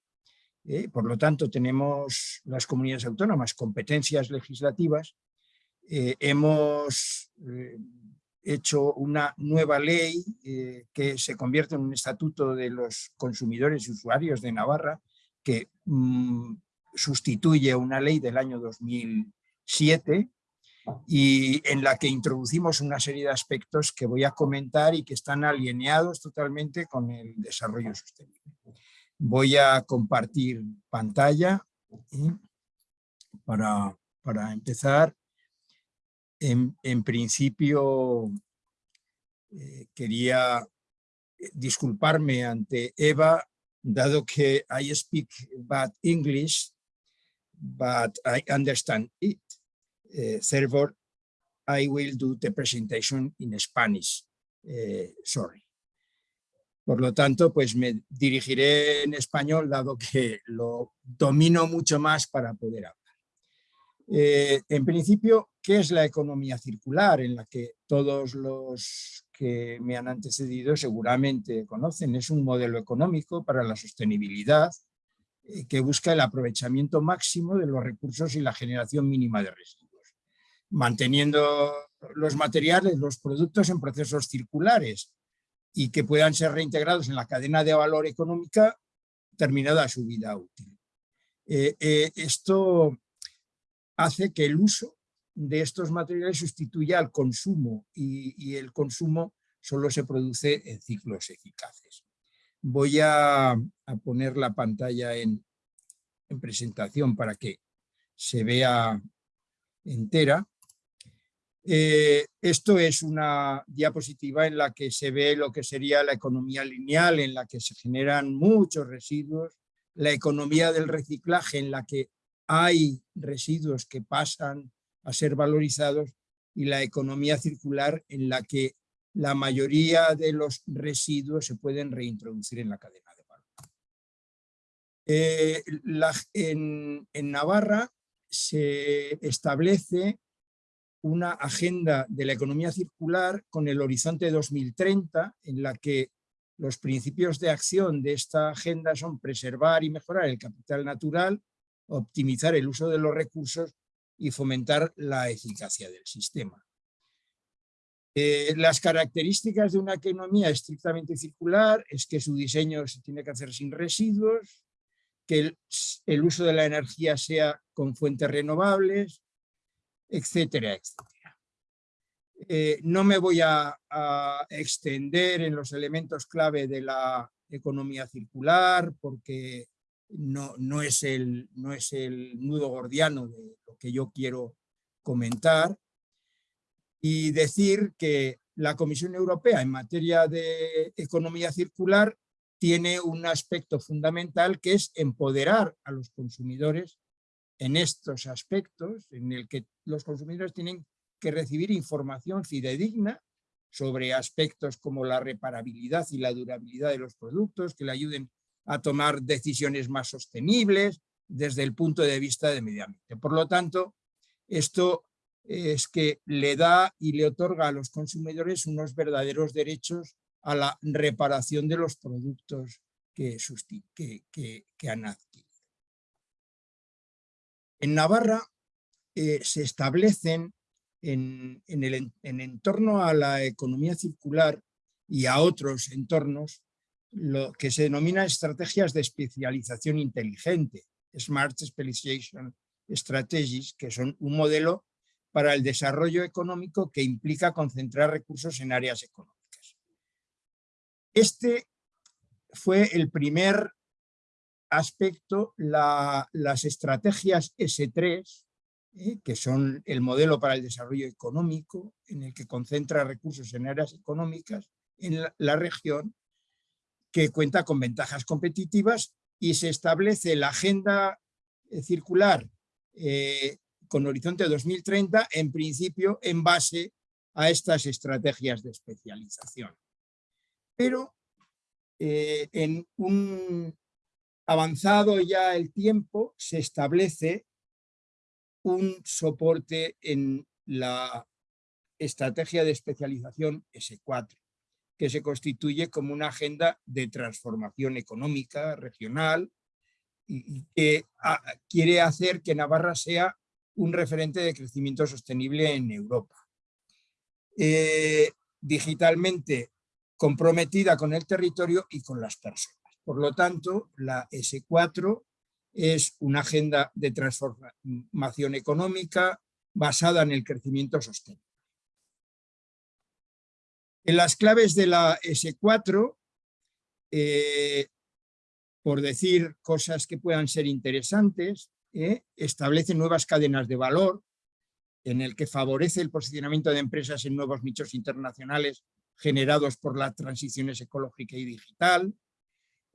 [SPEAKER 5] eh, por lo tanto tenemos las comunidades autónomas competencias legislativas, eh, hemos eh, hecho una nueva ley que se convierte en un estatuto de los consumidores y usuarios de Navarra que mm, sustituye una ley del año 2007 y en la que introducimos una serie de aspectos que voy a comentar y que están alineados totalmente con el desarrollo sostenible. Voy a compartir pantalla para, para empezar. En, en principio eh, quería eh, disculparme ante Eva, dado que I speak bad English, but I understand it. Uh, therefore, I will do the presentation in Spanish. Uh, sorry. Por lo tanto, pues me dirigiré en español, dado que lo domino mucho más para poder hablar. Eh, en principio, ¿qué es la economía circular? En la que todos los que me han antecedido seguramente conocen. Es un modelo económico para la sostenibilidad eh, que busca el aprovechamiento máximo de los recursos y la generación mínima de residuos, manteniendo los materiales, los productos en procesos circulares y que puedan ser reintegrados en la cadena de valor económica terminada su vida útil. Eh, esto hace que el uso de estos materiales sustituya al consumo y, el consumo solo se produce en ciclos eficaces. Voy a, poner la pantalla en, presentación para que se vea entera. Eh, esto es una diapositiva en la que se ve lo que sería la economía lineal, en la que se generan muchos residuos, la economía del reciclaje, en la que hay residuos que pasan a ser valorizados y la economía circular en la que la mayoría de los residuos se pueden reintroducir en la cadena de valor. Eh, en, en Navarra se establece una agenda de la economía circular con el horizonte 2030 en la que los principios de acción de esta agenda son preservar y mejorar el capital natural, optimizar el uso de los recursos y fomentar la eficacia del sistema. Eh, las características de una economía estrictamente circular es que su diseño se tiene que hacer sin residuos, que el, uso de la energía sea con fuentes renovables, etcétera, etcétera. Eh, no me voy a, extender en los elementos clave de la economía circular porque no, no, es el, no es el nudo gordiano de lo que yo quiero comentar, y decir que la Comisión Europea en materia de economía circular tiene un aspecto fundamental que es empoderar a los consumidores en estos aspectos, en el que los consumidores tienen que recibir información fidedigna sobre aspectos como la reparabilidad y la durabilidad de los productos, que le ayuden a tomar decisiones más sostenibles desde el punto de vista de medio ambiente. Por lo tanto, esto es que le da y le otorga a los consumidores unos verdaderos derechos a la reparación de los productos que, que, han adquirido. En Navarra eh, se establecen en, el, en entorno a la economía circular y a otros entornos lo que se denomina estrategias de especialización inteligente, Smart Specialization Strategies, que son un modelo para el desarrollo económico que implica concentrar recursos en áreas económicas. Este fue el primer aspecto, las estrategias S3, eh, que son el modelo para el desarrollo económico, en el que concentra recursos en áreas económicas en la región, que cuenta con ventajas competitivas y se establece la agenda eh, circular eh, con horizonte 2030, en principio en base a estas estrategias de especialización. Pero en un avanzado ya el tiempo se establece un soporte en la estrategia de especialización S4 que se constituye como una agenda de transformación económica regional y, que ah, quiere hacer que Navarra sea un referente de crecimiento sostenible en Europa. Eh, digitalmente comprometida con el territorio y con las personas. Por lo tanto, la S4 es una agenda de transformación económica, basada en el crecimiento sostenible. En las claves de la S4, eh, por decir cosas que puedan ser interesantes, eh, establece nuevas cadenas de valor en el que favorece el posicionamiento de empresas en nuevos nichos internacionales generados por las transiciones ecológica y digital,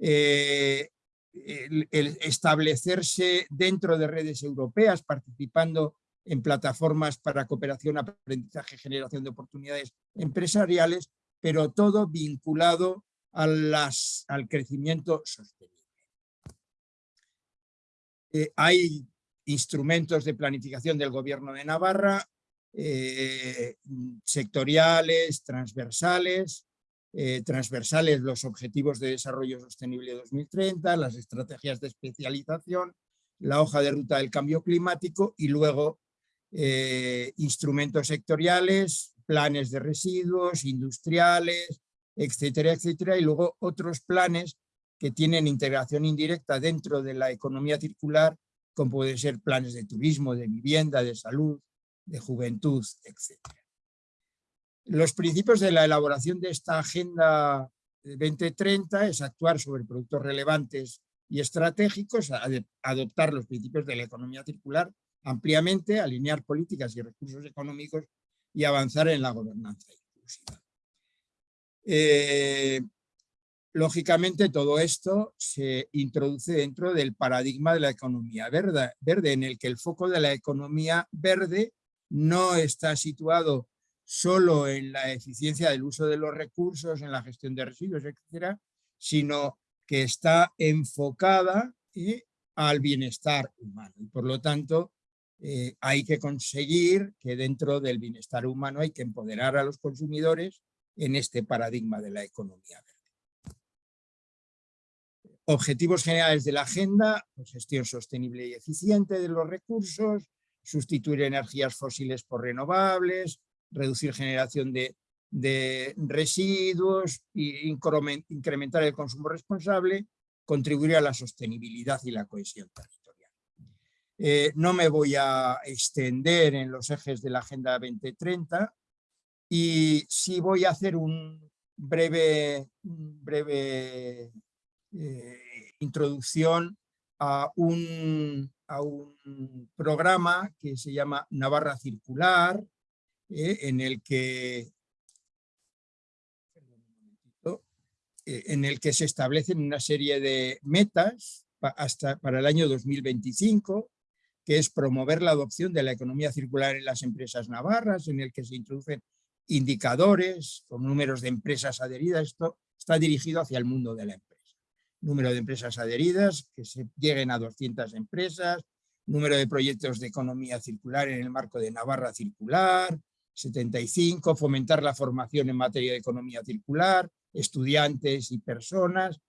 [SPEAKER 5] eh, el, establecerse dentro de redes europeas, participando en plataformas para cooperación, aprendizaje, generación de oportunidades empresariales, pero todo vinculado a las, al crecimiento sostenible. Eh, hay instrumentos de planificación del gobierno de Navarra, eh, sectoriales, transversales, eh, transversales los objetivos de desarrollo sostenible 2030, las estrategias de especialización, la hoja de ruta del cambio climático y luego eh, instrumentos sectoriales, planes de residuos, industriales, etcétera, etcétera, y luego otros planes que tienen integración indirecta dentro de la economía circular, como pueden ser planes de turismo, de vivienda, de salud, de juventud, etcétera. Los principios de la elaboración de esta Agenda 2030 es actuar sobre productos relevantes y estratégicos, adoptar los principios de la economía circular ampliamente, alinear políticas y recursos económicos y avanzar en la gobernanza inclusiva. Eh, lógicamente todo esto se introduce dentro del paradigma de la economía verde, verde, en el que el foco de la economía verde no está situado solo en la eficiencia del uso de los recursos, en la gestión de residuos, etcétera, sino que está enfocada al bienestar humano. Y por lo tanto, eh, hay que conseguir que dentro del bienestar humano hay que empoderar a los consumidores en este paradigma de la economía verde. Objetivos generales de la agenda, pues, gestión sostenible y eficiente de los recursos, sustituir energías fósiles por renovables, reducir generación de, residuos e incrementar el consumo responsable, contribuir a la sostenibilidad y la cohesión territorial. Eh, no me voy a extender en los ejes de la Agenda 2030 y sí voy a hacer un breve, breve eh, introducción a un, a un programa que se llama Navarra Circular, eh, en el que eh, en el que se establecen una serie de metas hasta para el año 2025, que es promover la adopción de la economía circular en las empresas navarras, en el que se introducen indicadores con números de empresas adheridas. Esto está dirigido hacia el mundo de la empresa. Número de empresas adheridas, que se lleguen a 200 empresas, número de proyectos de economía circular en el marco de Navarra Circular, 75, fomentar la formación en materia de economía circular, estudiantes y personas,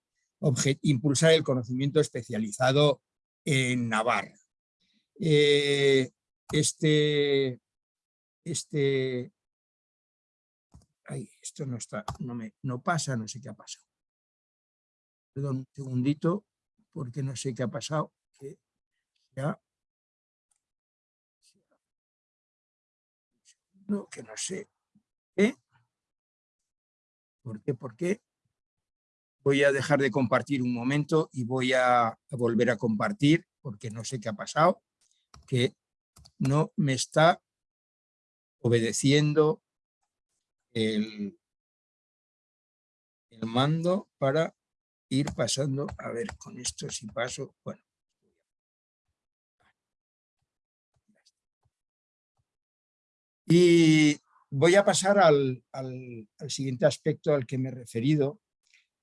[SPEAKER 5] impulsar el conocimiento especializado en Navarra. Eh, este, este, ay, esto no está, no me, no pasa, no sé qué ha pasado. Perdón, un segundito, porque no sé qué ha pasado, ya que no sé qué. ¿Por qué? ¿Por qué? Voy a dejar de compartir un momento y voy a, volver a compartir porque no sé qué ha pasado, que no me está obedeciendo el, el mando para ir pasando, a ver, con esto si paso, bueno, Y voy a pasar al, siguiente aspecto al que me he referido,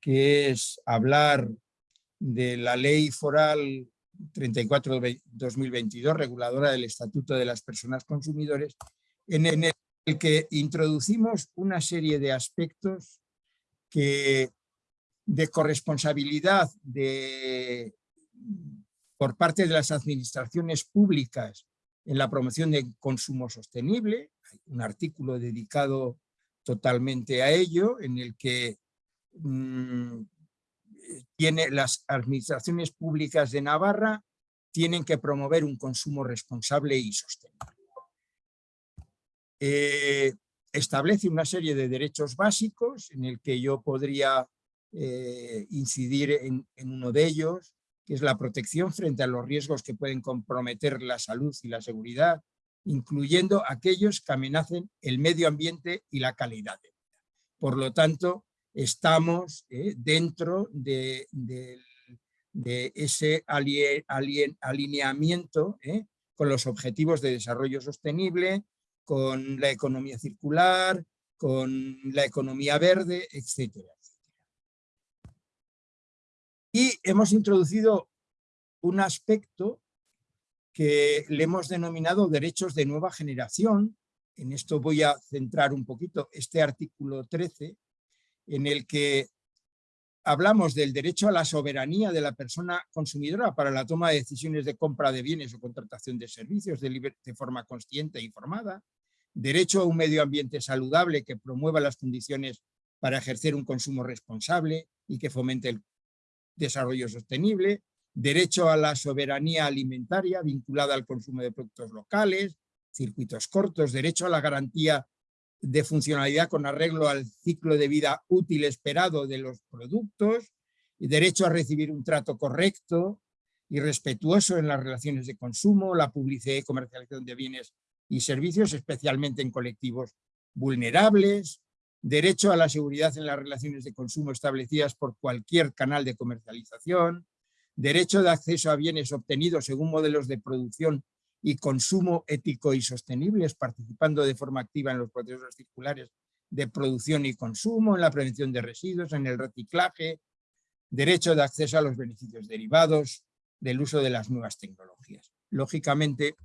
[SPEAKER 5] que es hablar de la ley foral 34-2022, reguladora del Estatuto de las Personas Consumidores, en el que introducimos una serie de aspectos que de corresponsabilidad de, por parte de las administraciones públicas en la promoción del consumo sostenible, un artículo dedicado totalmente a ello, en el que mm, tiene las administraciones públicas de Navarra tienen que promover un consumo responsable y sostenible. eh, establece una serie de derechos básicos en el que yo podría eh, incidir en, en, uno de ellos, que es la protección frente a los riesgos que pueden comprometer la salud y la seguridad, incluyendo aquellos que amenacen el medio ambiente y la calidad de vida. Por lo tanto, estamos eh, dentro de, ese alineamiento eh, con los objetivos de desarrollo sostenible, con la economía circular, con la economía verde, etcétera. Y hemos introducido un aspecto que le hemos denominado derechos de nueva generación. En esto voy a centrar un poquito este artículo 13, en el que hablamos del derecho a la soberanía de la persona consumidora para la toma de decisiones de compra de bienes o contratación de servicios de, forma consciente e informada, derecho a un medio ambiente saludable que promueva las condiciones para ejercer un consumo responsable y que fomente el desarrollo sostenible, derecho a la soberanía alimentaria vinculada al consumo de productos locales, circuitos cortos, derecho a la garantía de funcionalidad con arreglo al ciclo de vida útil esperado de los productos, derecho a recibir un trato correcto y respetuoso en las relaciones de consumo, la publicidad y comercialización de bienes y servicios, especialmente en colectivos vulnerables, derecho a la seguridad en las relaciones de consumo establecidas por cualquier canal de comercialización, derecho de acceso a bienes obtenidos según modelos de producción y consumo ético y sostenibles, participando de forma activa en los procesos circulares de producción y consumo, en la prevención de residuos, en el reciclaje, derecho de acceso a los beneficios derivados del uso de las nuevas tecnologías. Lógicamente,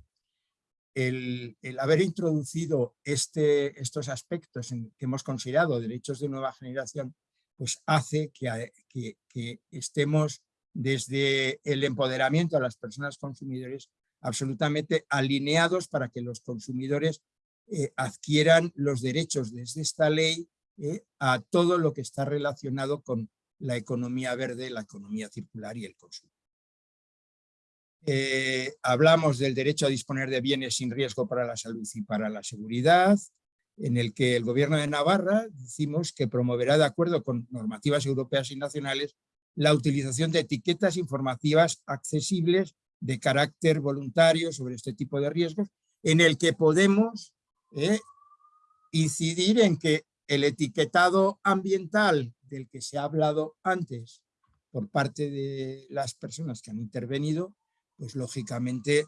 [SPEAKER 5] el, haber introducido este, estos aspectos en, que hemos considerado derechos de nueva generación, pues hace que estemos desde el empoderamiento a las personas consumidores absolutamente alineados para que los consumidores eh, adquieran los derechos desde esta ley eh, a todo lo que está relacionado con la economía verde, la economía circular y el consumo. Eh, hablamos del derecho a disponer de bienes sin riesgo para la salud y para la seguridad, en el que el gobierno de Navarra decimos que promoverá de acuerdo con normativas europeas y nacionales la utilización de etiquetas informativas accesibles de carácter voluntario sobre este tipo de riesgos, en el que podemos eh, incidir en que el etiquetado ambiental del que se ha hablado antes por parte de las personas que han intervenido, pues lógicamente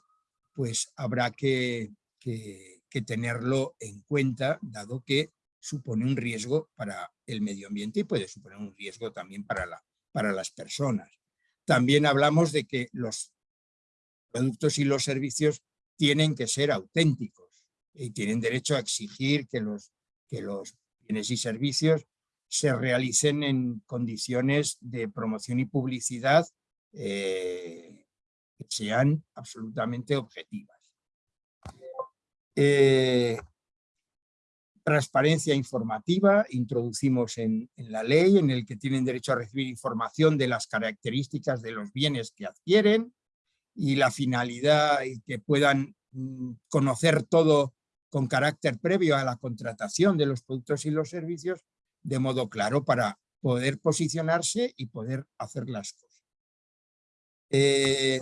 [SPEAKER 5] pues habrá que, que, que tenerlo en cuenta, dado que supone un riesgo para el medio ambiente y puede suponer un riesgo también para, la, para las personas. También hablamos de que los productos y los servicios tienen que ser auténticos y tienen derecho a exigir que los, que los bienes y servicios se realicen en condiciones de promoción y publicidad eh, que sean absolutamente objetivas. Eh, transparencia informativa, introducimos en, en, la ley en el que tienen derecho a recibir información de las características de los bienes que adquieren, y la finalidad y que puedan mm, conocer todo con carácter previo a la contratación de los productos y los servicios de modo claro para poder posicionarse y poder hacer las cosas. Eh,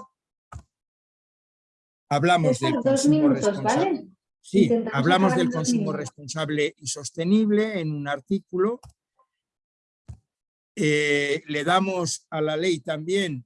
[SPEAKER 5] hablamos del consumo responsable. Sí, hablamos del consumo responsable y sostenible en un artículo. Eh, le damos a la ley también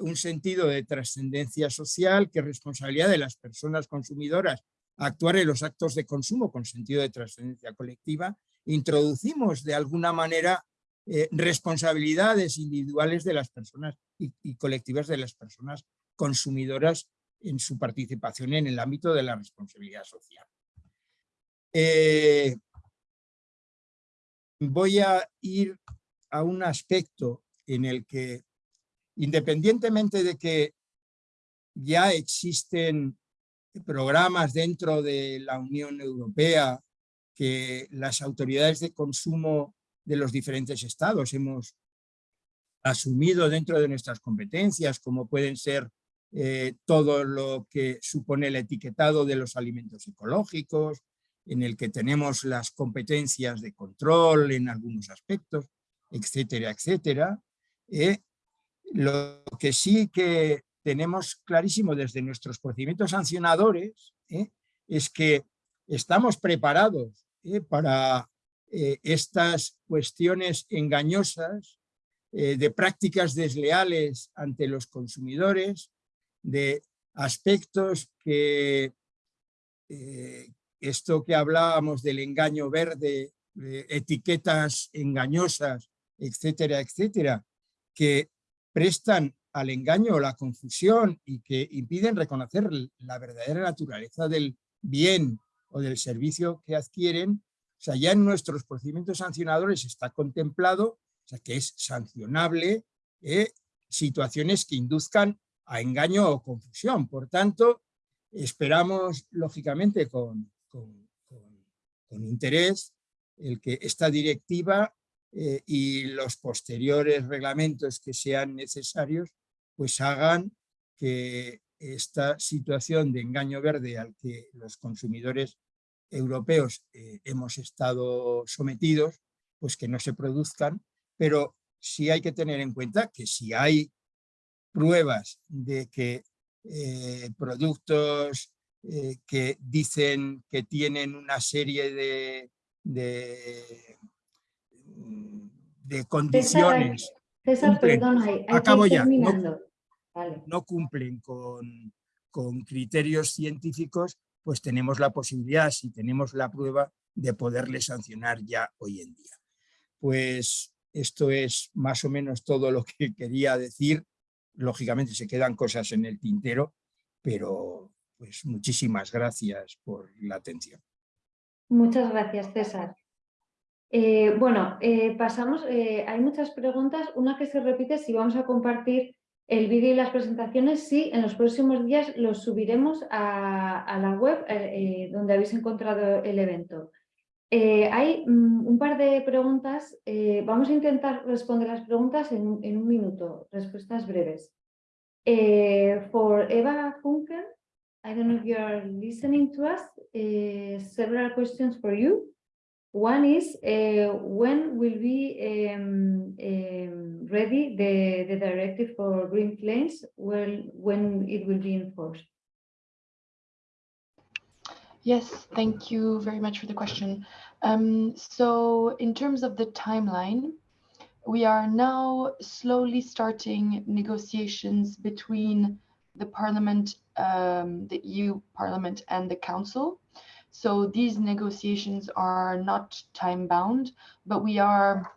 [SPEAKER 5] un sentido de trascendencia social, que responsabilidad de las personas consumidoras actuar en los actos de consumo con sentido de trascendencia colectiva, introducimos de alguna manera eh, responsabilidades individuales de las personas y, y, colectivas de las personas consumidoras en su participación en el ámbito de la responsabilidad social. Eh, voy a ir a un aspecto en el que independientemente de que ya existen programas dentro de la Unión Europea que las autoridades de consumo de los diferentes estados hemos asumido dentro de nuestras competencias, como pueden ser eh, todo lo que supone el etiquetado de los alimentos ecológicos, en el que tenemos las competencias de control en algunos aspectos, etcétera, etcétera. Eh, lo que sí que tenemos clarísimo desde nuestros procedimientos sancionadores eh, es que estamos preparados para estas cuestiones engañosas de prácticas desleales ante los consumidores, de aspectos que, esto que hablábamos del engaño verde, etiquetas engañosas, etcétera, etcétera, que prestan al engaño o la confusión y que impiden reconocer la verdadera naturaleza del bien o del servicio que adquieren, o sea, ya en nuestros procedimientos sancionadores está contemplado, o sea, que es sancionable eh, situaciones que induzcan a engaño o confusión. Por tanto, esperamos, lógicamente, con, interés el que esta directiva eh, y los posteriores reglamentos que sean necesarios pues hagan que esta situación de engaño verde al que los consumidores europeos eh, hemos estado sometidos, pues que no se produzcan, pero sí hay que tener en cuenta que si hay pruebas de que eh, productos eh, que dicen que tienen una serie de, de, condiciones.
[SPEAKER 1] César, perdona, hay,
[SPEAKER 5] acabo ya, no, cumplen con, con criterios científicos, pues tenemos la posibilidad, si tenemos la prueba, de poderle sancionar ya hoy en día. Pues esto es más o menos todo lo que quería decir. Lógicamente se quedan cosas en el tintero, pero pues muchísimas gracias por la atención.
[SPEAKER 1] Muchas gracias, César. Eh, bueno, eh, pasamos, eh, hay muchas preguntas. Una que se repite, si vamos a compartir el vídeo y las presentaciones, sí, en los próximos días los subiremos a, la web donde habéis encontrado el evento. Hay mm, un par de preguntas, vamos a intentar responder las preguntas en, en un minuto, respuestas breves. for Eva Funken, I don't know if you're listening to us. Uh, several questions for you. One is, uh, when will be um, um, ready the, the directive for green claims, well, when it will be enforced?
[SPEAKER 3] Yes, thank you very much for the question. Um, so in terms of the timeline, we are now slowly starting negotiations between the Parliament, um, the EU Parliament and the Council. So these negotiations are not time bound, but we are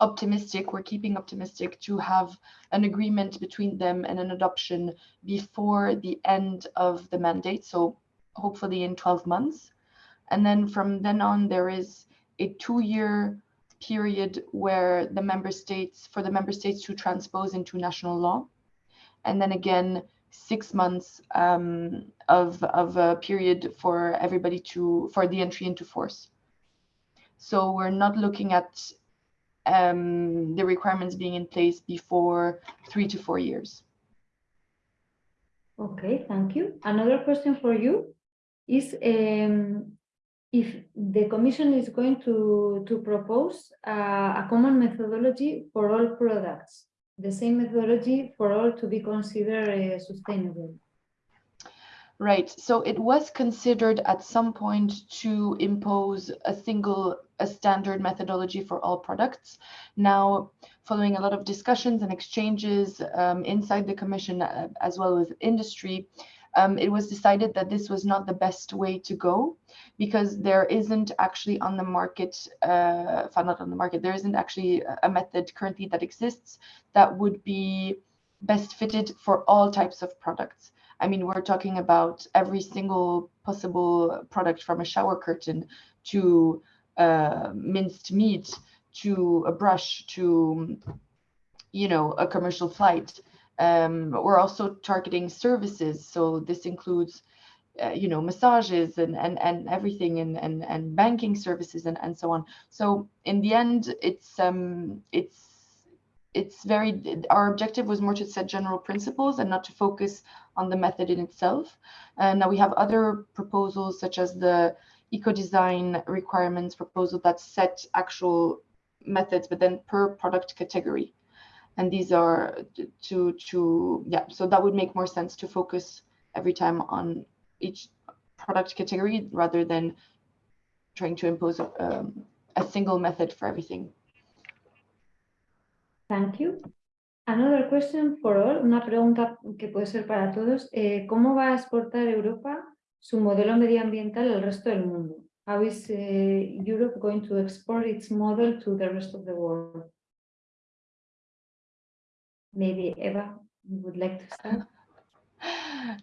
[SPEAKER 3] optimistic, we're keeping optimistic to have an agreement between them and an adoption before the end of the mandate. So hopefully in 12 months. And then from then on, there is a two year period where the member states, for the member states to transpose into national law and then again six months um, of of a period for everybody to for the entry into force. So we're not looking at um, the requirements being in place before three to four years.
[SPEAKER 1] Okay, thank you. Another question for you is um, if the Commission is going to, to propose uh, a common methodology for all products the same methodology for all to be considered uh, sustainable.
[SPEAKER 3] Right. So it was considered at some point to impose a single, a standard methodology for all products. Now, following a lot of discussions and exchanges um, inside the Commission, uh, as well as industry, um, it was decided that this was not the best way to go because there isn't actually on the market, uh, not on the market, there isn't actually a method currently that exists that would be best fitted for all types of products. I mean, we're talking about every single possible product from a shower curtain to uh, minced meat to a brush to, you know, a commercial flight. Um, we're also targeting services. So this includes, uh, you know, massages and, and, and everything and, and, and banking services and, and so on. So in the end, it's, um, it's, it's very, our objective was more to set general principles and not to focus on the method in itself. And now we have other proposals such as the eco-design requirements proposal that set actual methods, but then per product category. And these are to, to, yeah, so that would make more sense to focus every time on each product category rather than trying to impose um, a single method for everything.
[SPEAKER 1] Thank you. Another question for all, una pregunta que puede ser para todos. Eh, ¿Cómo va a exportar Europa su modelo medioambiental al resto del mundo? How is uh, Europe going to export its model to the rest of the world? Maybe Eva, you would like to start? [LAUGHS]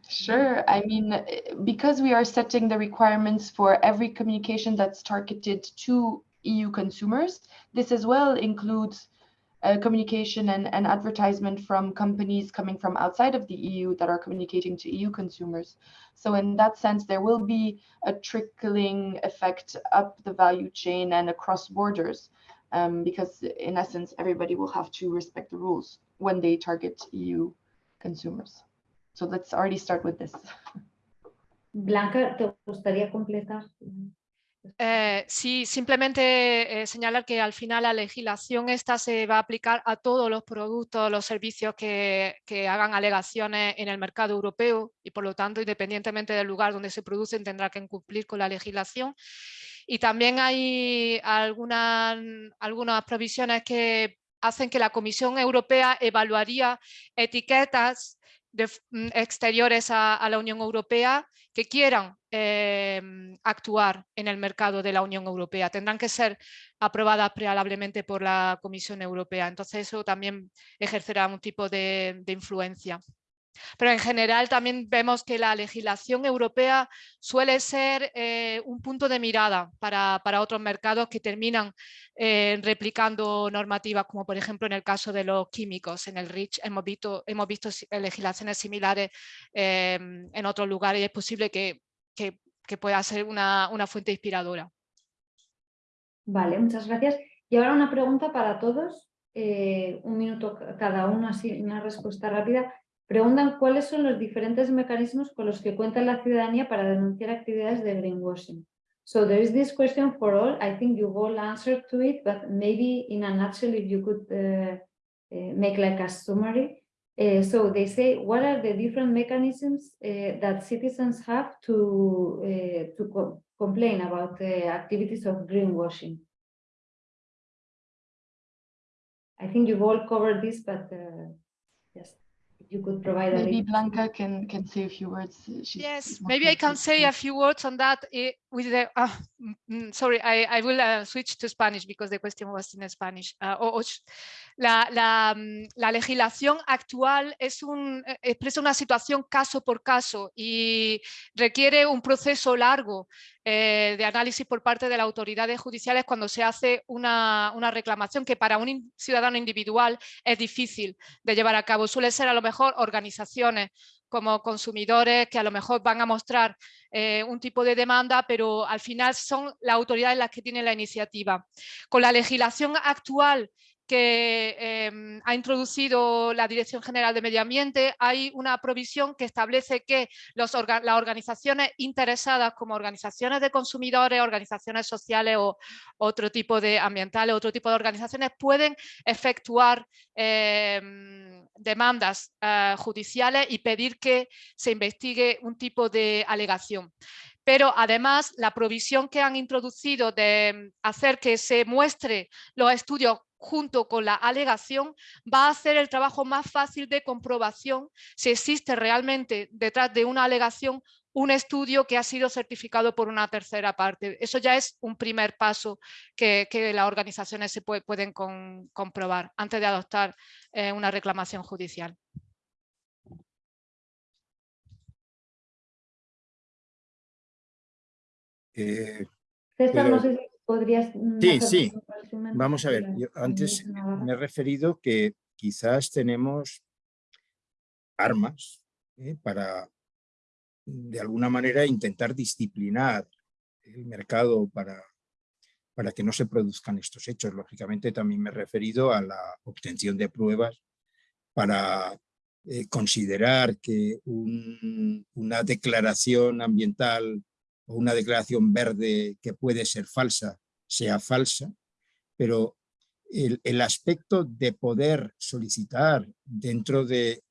[SPEAKER 3] Sure. I mean, because we are setting the requirements for every communication that's targeted to EU consumers, this as well includes uh, communication and, and advertisement from companies coming from outside of the EU that are communicating to EU consumers. So in that sense, there will be a trickling effect up the value chain and across borders, um, because in essence, everybody will have to respect the rules when they target EU consumers. So let's already start with this.
[SPEAKER 1] Blanca, ¿te gustaría completar?
[SPEAKER 4] Eh, sí, simplemente eh, señalar que al final la legislación esta se va a aplicar a todos los productos, los servicios que, que, hagan alegaciones en el mercado europeo y por lo tanto independientemente del lugar donde se producen tendrá que cumplir con la legislación. Y también hay algunas, algunas provisiones que hacen que la Comisión Europea evaluaría etiquetas mm, exteriores a, la Unión Europea que quieran eh, actuar en el mercado de la Unión Europea. Tendrán que ser aprobadas prealablemente por la Comisión Europea. Entonces eso también ejercerá un tipo de influencia. Pero en general también vemos que la legislación europea suele ser eh, un punto de mirada para, para, otros mercados que terminan eh, replicando normativas, como por ejemplo en el caso de los químicos. En el REACH hemos visto, hemos visto legislaciones similares eh, en otros lugares y es posible que, que, pueda ser una, una fuente inspiradora.
[SPEAKER 1] Vale, muchas gracias. Y ahora una pregunta para todos, eh, un minuto cada uno, así una respuesta rápida. Preguntan cuáles son los diferentes mecanismos con los que cuenta la ciudadanía para denunciar actividades de greenwashing. So there is this question for all. I think you all answered to it, but maybe in a nutshell, if you could uh, uh, make like a summary. Uh, so they say, what are the different mechanisms uh, that citizens have to, to co complain about the activities of greenwashing? I think you've all covered this, but yes you could provide
[SPEAKER 3] maybe Blanca can can say a few words. She's
[SPEAKER 4] yes, maybe I can say a few words on that. Eh, with the uh, sorry, I, I will uh, switch to Spanish because the question was in Spanish. Uh, o, la, la, mm, la, legislación actual es un, eh, expresa una situación caso por caso y requiere un proceso largo eh, de análisis por parte de las autoridades judiciales cuando se hace una, una, reclamación que para un ciudadano individual es difícil de llevar a cabo. Suele ser a lo mejor organizaciones como consumidores que a lo mejor van a mostrar eh, un tipo de demanda, pero al final son las autoridades las que tienen la iniciativa. Con la legislación actual que eh, ha introducido la Dirección General de Medio Ambiente, hay una provisión que establece que los orga las organizaciones interesadas como organizaciones de consumidores, organizaciones sociales o otro tipo de ambientales, otro tipo de organizaciones pueden efectuar eh, demandas eh, judiciales y pedir que se investigue un tipo de alegación pero además la provisión que han introducido de hacer que se muestre los estudios junto con la alegación va a hacer el trabajo más fácil de comprobación si existe realmente detrás de una alegación un estudio que ha sido certificado por una tercera parte. Eso ya es un primer paso que, las organizaciones se puede, pueden comprobar antes de adoptar eh, una reclamación judicial.
[SPEAKER 5] Eh,
[SPEAKER 1] César, no sé si podrías... mm,
[SPEAKER 5] Sí, sí.
[SPEAKER 1] un
[SPEAKER 5] Vamos a ver, yo antes me he referido que quizás tenemos armas ¿eh? para, de alguna manera, intentar disciplinar el mercado para, para que no se produzcan estos hechos. Lógicamente también me he referido a la obtención de pruebas para eh, considerar que un- una declaración ambiental o una declaración verde que puede ser falsa sea falsa, pero el, el aspecto de poder solicitar dentro de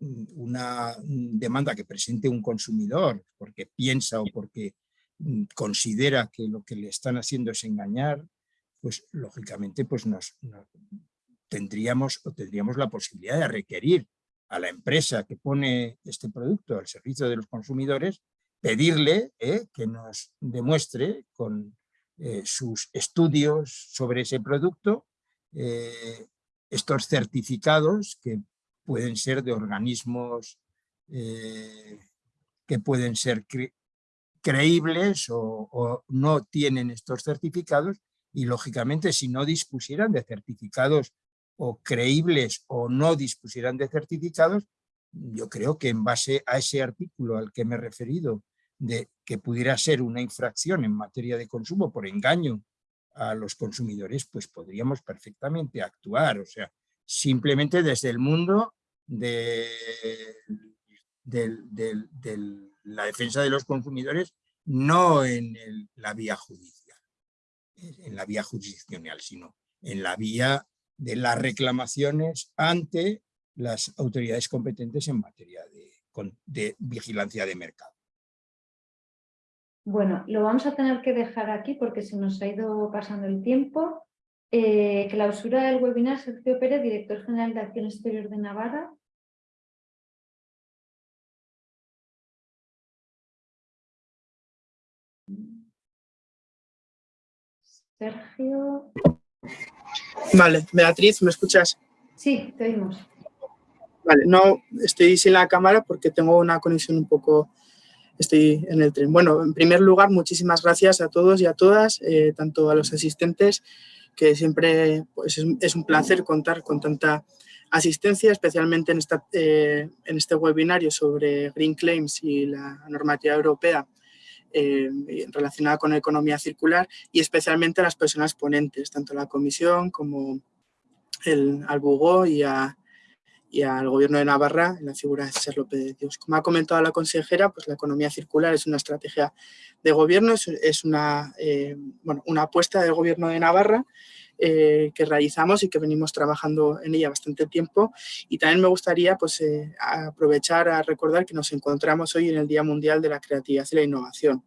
[SPEAKER 5] una demanda que presente un consumidor porque piensa o porque considera que lo que le están haciendo es engañar, pues lógicamente pues nos, tendríamos, o tendríamos la posibilidad de requerir a la empresa que pone este producto al servicio de los consumidores, pedirle eh, que nos demuestre con eh, sus estudios sobre ese producto eh, estos certificados que pueden ser de organismos que pueden ser creíbles o, no tienen estos certificados y lógicamente si no dispusieran de certificados o creíbles o no dispusieran de certificados, yo creo que en base a ese artículo al que me he referido, de que pudiera ser una infracción en materia de consumo por engaño a los consumidores, pues podríamos perfectamente actuar, o sea, simplemente desde el mundo de, la defensa de los consumidores, no en la vía judicial, en la vía jurisdiccional, sino en la vía de las reclamaciones ante las autoridades competentes en materia de, vigilancia de mercado.
[SPEAKER 1] Bueno, lo vamos a tener que dejar aquí porque se nos ha ido pasando el tiempo. Eh, clausura del webinar Sergio Pérez, director general de Acción Exterior de Navarra. Sergio.
[SPEAKER 6] Vale, Beatriz, ¿me escuchas?
[SPEAKER 1] Sí, te oímos.
[SPEAKER 6] Vale, no estoy sin la cámara porque tengo una conexión un poco, estoy en el tren. Bueno, en primer lugar, muchísimas gracias a todos y a todas, eh, tanto a los asistentes, que siempre pues, es, un placer contar con tanta asistencia, especialmente en, esta, eh, en este webinario sobre Green Claims y la normativa europea eh, relacionada con la economía circular y especialmente a las personas ponentes, tanto la comisión como el, al Bugó y, a, y al gobierno de Navarra en la figura de César López de Dios. Como ha comentado la consejera, pues la economía circular es una estrategia de gobierno, es, una, eh, bueno, una apuesta del gobierno de Navarra eh, que realizamos y que venimos trabajando en ella bastante tiempo. Y también me gustaría pues, eh, aprovechar a recordar que nos encontramos hoy en el Día Mundial de la Creatividad y la Innovación.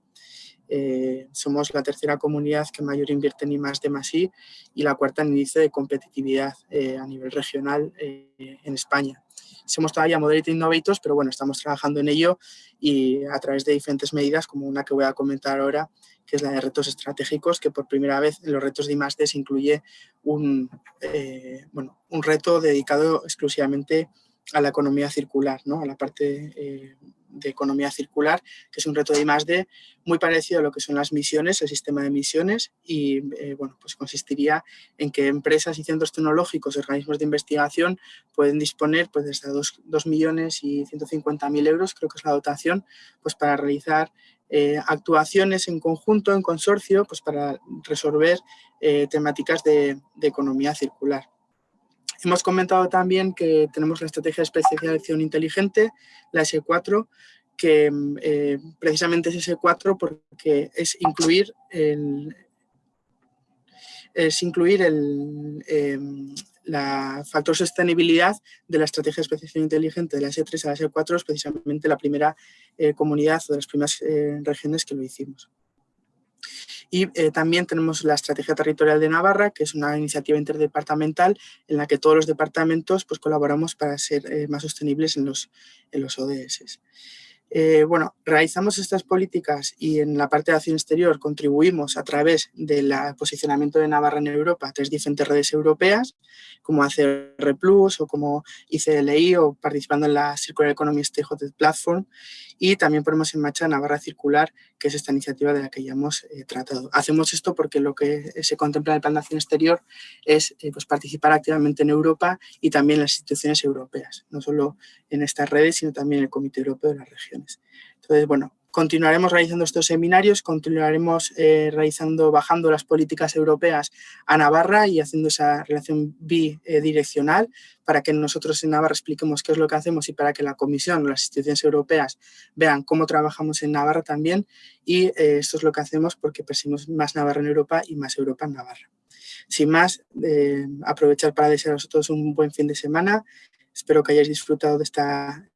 [SPEAKER 6] Eh, somos la tercera comunidad que mayor invierte en I más I y la cuarta en índice de competitividad a nivel regional en España. Somos todavía Moderate Innovators, pero bueno, estamos trabajando en ello y a través de diferentes medidas, como una que voy a comentar ahora, que es la de retos estratégicos, que por primera vez en los retos de I+.D. se incluye un, eh, bueno, un reto dedicado exclusivamente a la economía circular, ¿no? a la parte eh, de economía circular, que es un reto de I+.D. muy parecido a lo que son las misiones, el sistema de misiones, y eh, bueno, pues consistiría en que empresas y centros tecnológicos, organismos de investigación pueden disponer pues, desde 2, 2 millones y 150.000 euros, creo que es la dotación, pues para realizar eh, actuaciones en conjunto, en consorcio, pues para resolver eh, temáticas de, economía circular. Hemos comentado también que tenemos la estrategia de especialización inteligente, la S4, que eh, precisamente es S4 porque es incluir el, es incluir el, em, la factor sostenibilidad de la estrategia de especialización inteligente de la S3 a la S4 es precisamente la primera eh, comunidad o de las primeras eh, regiones que lo hicimos. Y eh, también tenemos la Estrategia Territorial de Navarra, que es una iniciativa interdepartamental en la que todos los departamentos pues, colaboramos para ser más sostenibles en los, en los ODS. Eh, bueno, realizamos estas políticas y en la parte de acción exterior contribuimos a través del posicionamiento de Navarra en Europa a tres diferentes redes europeas, como ACR Plus o como ICLI o participando en la Circular Economy Stakeholder Platform y también ponemos en marcha Navarra Circular, que es esta iniciativa de la que ya hemos eh, tratado. Hacemos esto porque lo que se contempla en el Plan de Acción Exterior es eh, pues, participar activamente en Europa y también en las instituciones europeas, no solo en estas redes, sino también en el Comité Europeo de las Regiones. Entonces, bueno, Continuaremos realizando estos seminarios, continuaremos eh, realizando, bajando las políticas europeas a Navarra y haciendo esa relación bidireccional para que nosotros en Navarra expliquemos qué es lo que hacemos y para que la Comisión o las instituciones europeas vean cómo trabajamos en Navarra también y eh, esto es lo que hacemos porque perseguimos más Navarra en Europa y más Europa en Navarra. Sin más, eh, aprovechar para desearos a todos un buen fin de semana. Espero que hayáis disfrutado de esta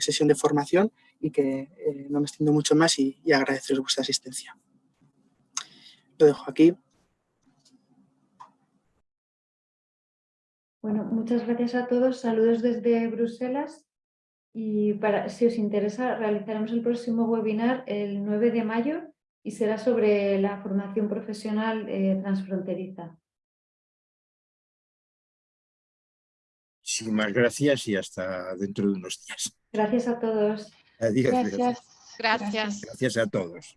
[SPEAKER 6] sesión de formación y que eh, no me extiendo mucho más y, y agradeceros vuestra asistencia. Lo dejo aquí.
[SPEAKER 1] Bueno, muchas gracias a todos. Saludos desde Bruselas. Y para, si os interesa, realizaremos el próximo webinar el 9 de mayo y será sobre la formación profesional eh, transfronteriza.
[SPEAKER 5] Muchísimas gracias y hasta dentro de unos días.
[SPEAKER 1] Gracias a todos.
[SPEAKER 5] Adiós.
[SPEAKER 3] Gracias.
[SPEAKER 4] Gracias.
[SPEAKER 5] Gracias a todos.